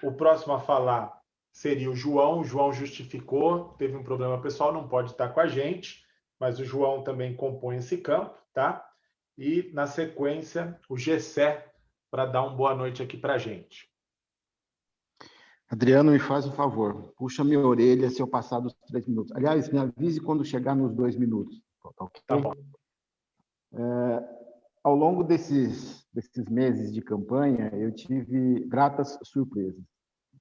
[SPEAKER 1] O próximo a falar seria o João. O João justificou, teve um problema pessoal, não pode estar com a gente, mas o João também compõe esse campo, tá? E, na sequência, o Gessé, para dar uma boa noite aqui para a gente.
[SPEAKER 4] Adriano, me faz um favor, puxa minha orelha se eu passar dos três minutos. Aliás, me avise quando chegar nos dois minutos.
[SPEAKER 1] Tá, tá bom.
[SPEAKER 4] É, ao longo desses, desses meses de campanha, eu tive gratas surpresas.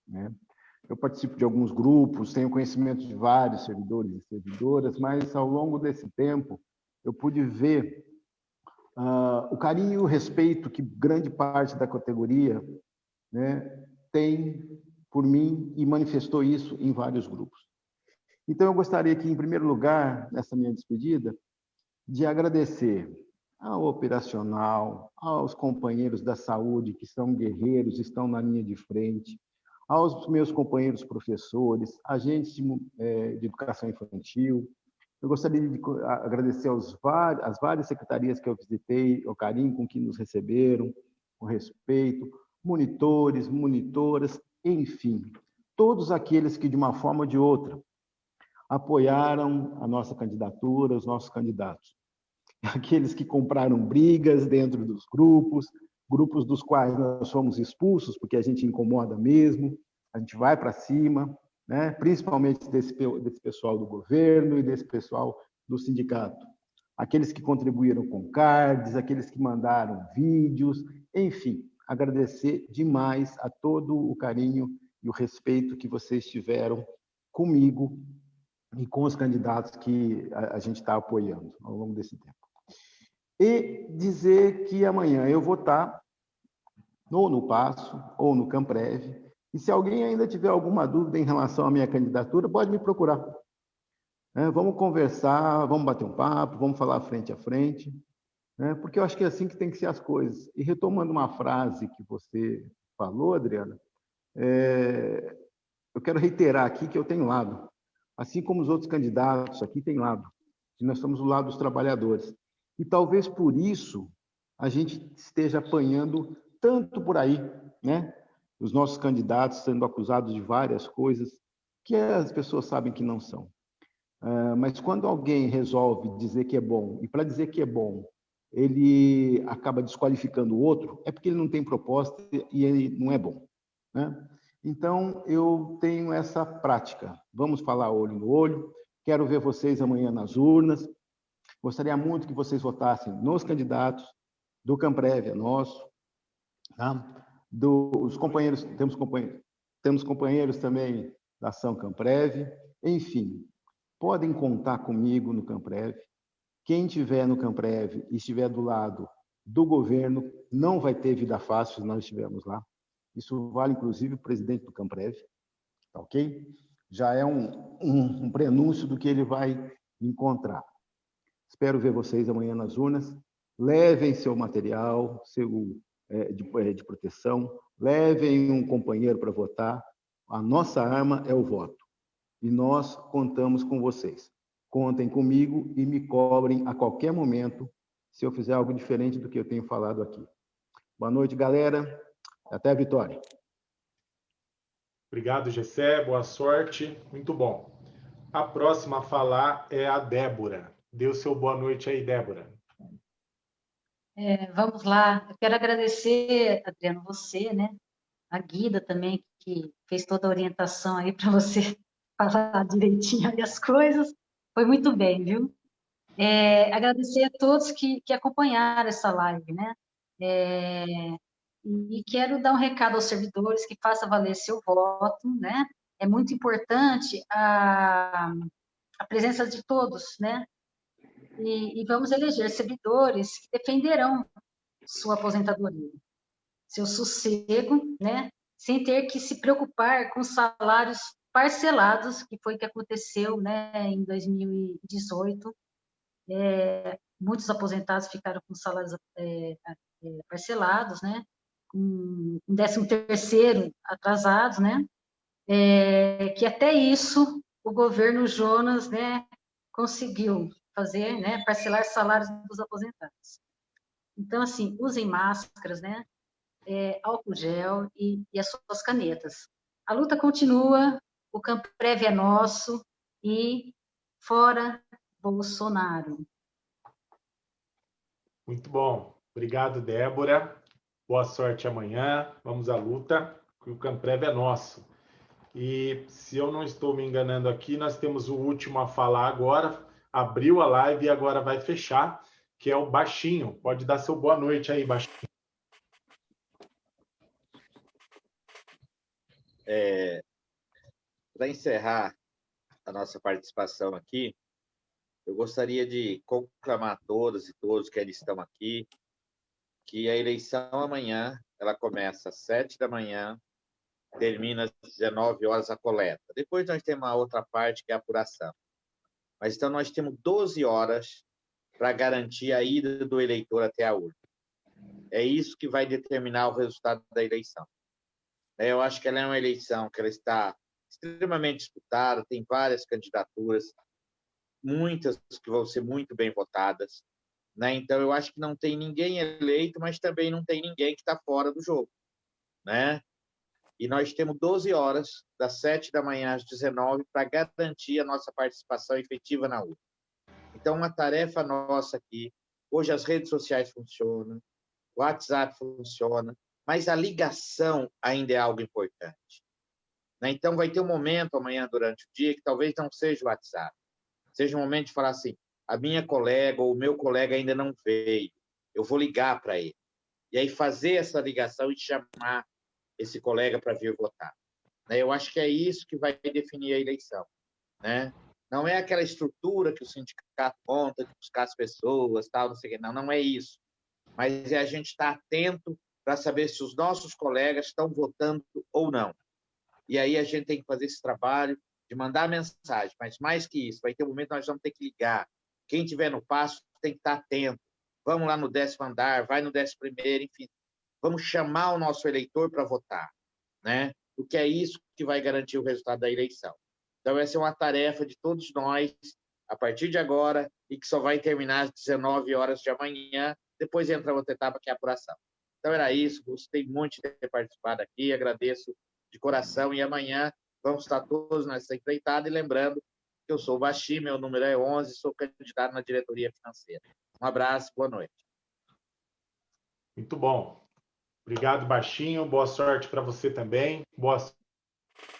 [SPEAKER 4] Né? Eu participo de alguns grupos, tenho conhecimento de vários servidores e servidoras, mas ao longo desse tempo eu pude ver uh, o carinho e o respeito que grande parte da categoria né, tem por mim e manifestou isso em vários grupos. Então, eu gostaria aqui, em primeiro lugar, nessa minha despedida, de agradecer ao operacional, aos companheiros da saúde que são guerreiros, estão na linha de frente, aos meus companheiros professores, agentes de, é, educação infantil. Eu gostaria de agradecer aos às várias secretarias que eu visitei, o carinho com que nos receberam, o respeito, monitores, monitoras, enfim, todos aqueles que, de uma forma ou de outra, apoiaram a nossa candidatura, os nossos candidatos. <laughs> aqueles que compraram brigas dentro dos grupos, grupos dos quais nós fomos expulsos, porque a gente incomoda mesmo, a gente vai para cima, né? principalmente desse, desse pessoal do governo e desse pessoal do sindicato. Aqueles que contribuíram com cards, aqueles que mandaram vídeos, enfim, agradecer demais a todo o carinho e o respeito que vocês tiveram comigo e com os candidatos que a, gente está apoiando ao longo desse tempo e dizer que amanhã eu vou estar ou no Passo ou no Camprev. E se alguém ainda tiver alguma dúvida em relação à minha candidatura, pode me procurar. É, vamos conversar, vamos bater um papo, vamos falar frente a frente, né? porque eu acho que é assim que tem que ser as coisas. E retomando uma frase que você falou, Adriana, é, eu quero reiterar aqui que eu tenho lado. Assim como os outros candidatos aqui têm lado. E nós estamos do lado dos trabalhadores. E talvez por isso a gente esteja apanhando tanto por aí, né? Os nossos candidatos sendo acusados de várias coisas que as pessoas sabem que não são. Uh, mas quando alguém resolve dizer que é bom, e para dizer que é bom, ele acaba desqualificando o outro, é porque ele não tem proposta e ele não é bom. Né? Então, eu tenho essa prática. Vamos falar olho no olho. Quero ver vocês amanhã nas urnas. Gostaria muito que vocês votassem nos candidatos do Camprev, é nosso, tá? companheiros, temos companheiros, temos companheiros também da ação Camprev, enfim, podem contar comigo no Camprev. Quem tiver no Camprev e estiver do lado do governo não vai ter vida fácil se nós estivermos lá. Isso vale, inclusive, o presidente do Camprev, tá ok? Já é um, um, um prenúncio do que ele vai encontrar. Espero ver vocês amanhã nas urnas. Levem seu material seu, é, de, é, de proteção, levem um companheiro para votar. A nossa arma é o voto. E nós contamos com vocês. contem comigo e me cobrem a qualquer momento se eu fizer algo diferente do que eu tenho falado aqui. Boa noite, galera. Até a vitória.
[SPEAKER 1] Obrigado, Gessé. Boa sorte. Muito bom. A próxima a falar é a Débora. Dê o seu boa noite aí, Débora.
[SPEAKER 2] É, vamos lá. Eu quero agradecer, Adriano, você, né? A Guida também, que fez toda a orientação aí para você <laughs> falar direitinho aí as coisas. Foi muito bem, viu? É, agradecer a todos que, que acompanharam essa live, né? É, e quero dar um recado aos servidores que faça valer seu voto, né? É muito importante a, a presença de todos, né? E, e vamos eleger servidores que defenderão sua aposentadoria, seu sossego, né? Sem ter que se preocupar com salários parcelados, que foi o que aconteceu, né? Em 2018, é, muitos aposentados ficaram com salários é, é, parcelados, né? Um décimo terceiro atrasados, né? É, que até isso o governo Jonas, né, conseguiu fazer, né, parcelar salários dos aposentados. Então, assim, usem máscaras, né, é, álcool gel e, e as suas canetas. A luta continua, o campo prévio é nosso e fora Bolsonaro.
[SPEAKER 1] Muito bom. Obrigado, Débora. Boa sorte amanhã. Vamos à luta, que o Camprev é nosso. E se eu não estou me enganando aqui, nós temos o último a falar agora. Abriu a live e agora vai fechar, que é o Baixinho. Pode dar seu boa noite aí, Baixinho.
[SPEAKER 3] É, Para encerrar a nossa participação aqui, eu gostaria de conclamar a todas e todos que ainda estão aqui que a eleição amanhã ela começa às sete da manhã, termina às 19 horas a coleta. Depois nós temos a outra parte que é a apuração. Mas então nós temos 12 horas para garantir a ida do eleitor até a urna. É isso que vai determinar o resultado da eleição. Eu acho que ela é uma eleição que ela está extremamente disputada, tem várias candidaturas, muitas que vão ser muito bem votadas. Né? Então, eu acho que não tem ninguém eleito, mas também não tem ninguém que está fora do jogo. Né? E nós temos 12 horas, das 7 da manhã às 19, para garantir a nossa participação efetiva na urna. Então, uma tarefa nossa aqui. Hoje as redes sociais funcionam, o WhatsApp funciona, mas a ligação ainda é algo importante. Né? Então, vai ter um momento amanhã durante o dia que talvez não seja o WhatsApp, seja um momento de falar assim: a minha colega ou o meu colega ainda não veio, eu vou ligar para ele. E aí fazer essa ligação e chamar esse colega para vir votar. Né? Eu acho que é isso que vai definir a eleição. Né? Não é aquela estrutura que o sindicato monta de buscar as pessoas, tal, não sei o quê. Não, não é isso. Mas é a gente estar atento para saber se os nossos colegas estão votando ou não. E aí a gente tem que fazer esse trabalho de mandar mensagem, mas mais que isso, vai ter um momento que nós vamos ter que ligar. Quem tiver no passo tem que estar atento. Vamos lá no décimo andar, vai no décimo primeiro, enfim. Vamos chamar o nosso eleitor para votar, né? Porque é isso que vai garantir o resultado da eleição. Então, essa é uma tarefa de todos nós, a partir de agora, e que só vai terminar às 19 horas de amanhã, depois entra outra etapa, que é a apuração. Então, era isso. Gostei muito de ter participado aqui, agradeço de coração, e amanhã Vamos estar todos nessa empreitada e lembrando eu sou o Baixi, meu número é 11, sou candidato na diretoria financeira. Um abraço, boa noite.
[SPEAKER 1] Muito bom. Obrigado, Baixinho. Boa sorte para você também. Boa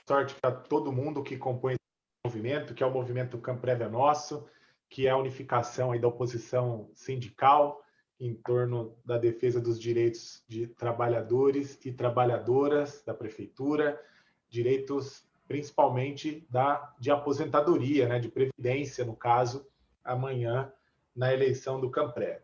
[SPEAKER 1] sorte para todo mundo que compõe esse movimento, que é o movimento Camprev é Nosso, que é a unificação aí da oposição sindical em torno da defesa dos direitos de trabalhadores e trabalhadoras da prefeitura, direitos principalmente da, de aposentadoria, né, de previdência, no caso, amanhã, na eleição do Campré.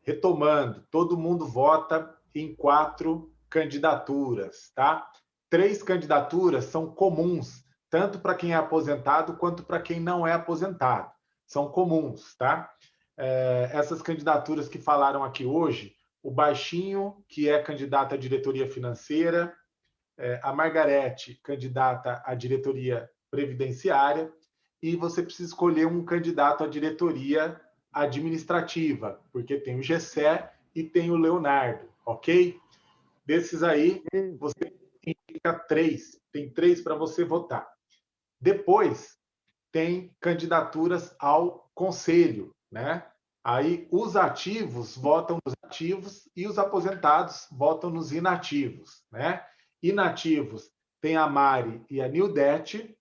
[SPEAKER 1] Retomando, todo mundo vota em quatro candidaturas, tá? Três candidaturas são comuns, tanto para quem é aposentado quanto para quem não é aposentado. São comuns, tá? É, essas candidaturas que falaram aqui hoje, o Baixinho, que é candidato à diretoria financeira, a Margarete, candidata à diretoria previdenciária, e você precisa escolher um candidato à diretoria administrativa, porque tem o Gessé e tem o Leonardo, ok? Desses aí, você indica três, tem três para você votar. Depois, tem candidaturas ao conselho, né? Aí os ativos votam nos ativos e os aposentados votam nos inativos, né? Inativos tem a Mari e a Nildete,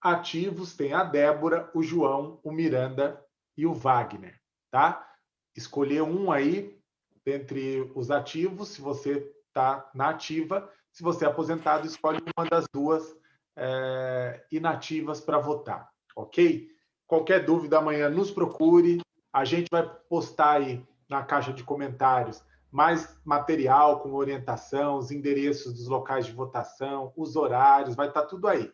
[SPEAKER 1] ativos tem a Débora, o João, o Miranda e o Wagner, tá? Escolher um aí dentre os ativos, se você está na ativa, se você é aposentado, escolhe uma das duas é, inativas para votar, ok? Qualquer dúvida amanhã, nos procure. A gente vai postar aí na caixa de comentários mais material com orientação, os endereços dos locais de votação, os horários, vai estar tá tudo aí.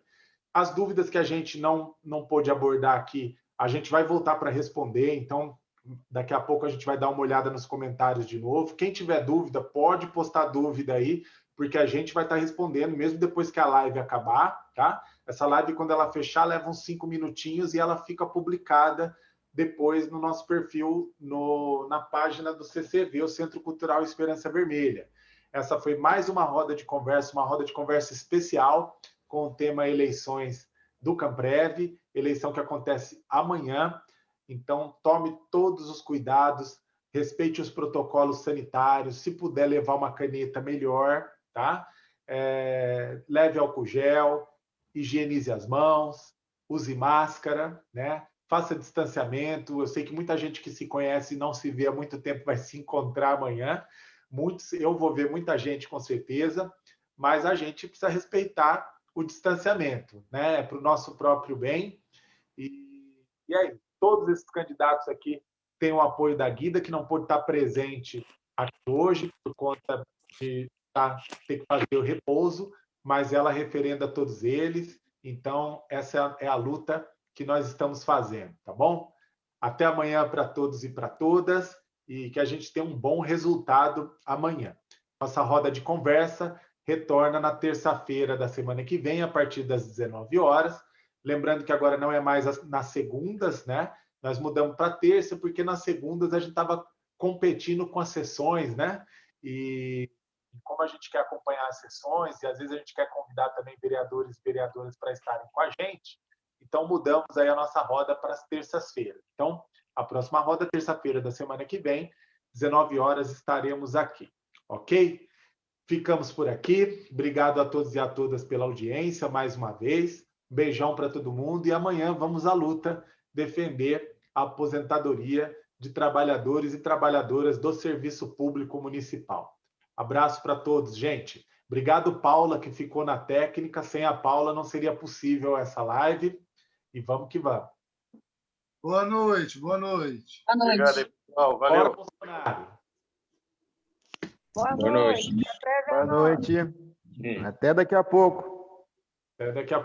[SPEAKER 1] As dúvidas que a gente não, não pôde abordar aqui, a gente vai voltar para responder, então daqui a pouco a gente vai dar uma olhada nos comentários de novo. Quem tiver dúvida, pode postar dúvida aí, porque a gente vai estar respondendo, mesmo depois que a live acabar, tá? Essa live, quando ela fechar, leva uns cinco minutinhos e ela fica publicada depois no nosso perfil no, na página do CCV, o Centro Cultural Esperança Vermelha. Essa foi mais uma roda de conversa, uma roda de conversa especial com o tema eleições do Camprev, eleição que acontece amanhã. Então, tome todos os cuidados, respeite os protocolos sanitários, se puder levar uma caneta, melhor, tá? É, leve álcool gel, higienize as mãos, use máscara, né? Faça distanciamento. Eu sei que muita gente que se conhece e não se vê há muito tempo vai se encontrar amanhã. Muitos, eu vou ver muita gente com certeza, mas a gente precisa respeitar o distanciamento, né? É para o nosso próprio bem. E, e aí, todos esses candidatos aqui têm o apoio da Guida, que não pôde estar presente aqui hoje por conta de tá, ter que fazer o repouso, mas ela referenda todos eles. Então, essa é a luta que nós estamos fazendo, tá bom? Até amanhã para todos e para todas e que a gente tenha um bom resultado amanhã. Nossa roda de conversa retorna na terça-feira da semana que vem, a partir das 19 horas. Lembrando que agora não é mais nas segundas, né? Nós mudamos para terça, porque nas segundas a gente estava competindo com as sessões, né? E como a gente quer acompanhar as sessões e às vezes a gente quer convidar também vereadores e vereadoras para estarem com a gente, então mudamos aí a nossa roda para as terças-feiras. Então, a próxima roda, terça-feira da semana que vem, 19 horas, estaremos aqui, ok? Ficamos por aqui. Obrigado a todos e a todas pela audiência mais uma vez. Beijão para todo mundo e amanhã vamos à luta defender a aposentadoria de trabalhadores e trabalhadoras do serviço público municipal. Abraço para todos, gente. Obrigado, Paula, que ficou na técnica. Sem a Paula não seria possível essa live. E vamos que vamos.
[SPEAKER 8] Boa noite, boa noite.
[SPEAKER 2] Boa noite.
[SPEAKER 1] Obrigado, pessoal. Valeu. Bora, Bolsonaro.
[SPEAKER 7] Boa,
[SPEAKER 10] Boa
[SPEAKER 7] noite.
[SPEAKER 10] noite.
[SPEAKER 4] Boa noite. Até daqui a pouco.
[SPEAKER 1] Até daqui a pouco.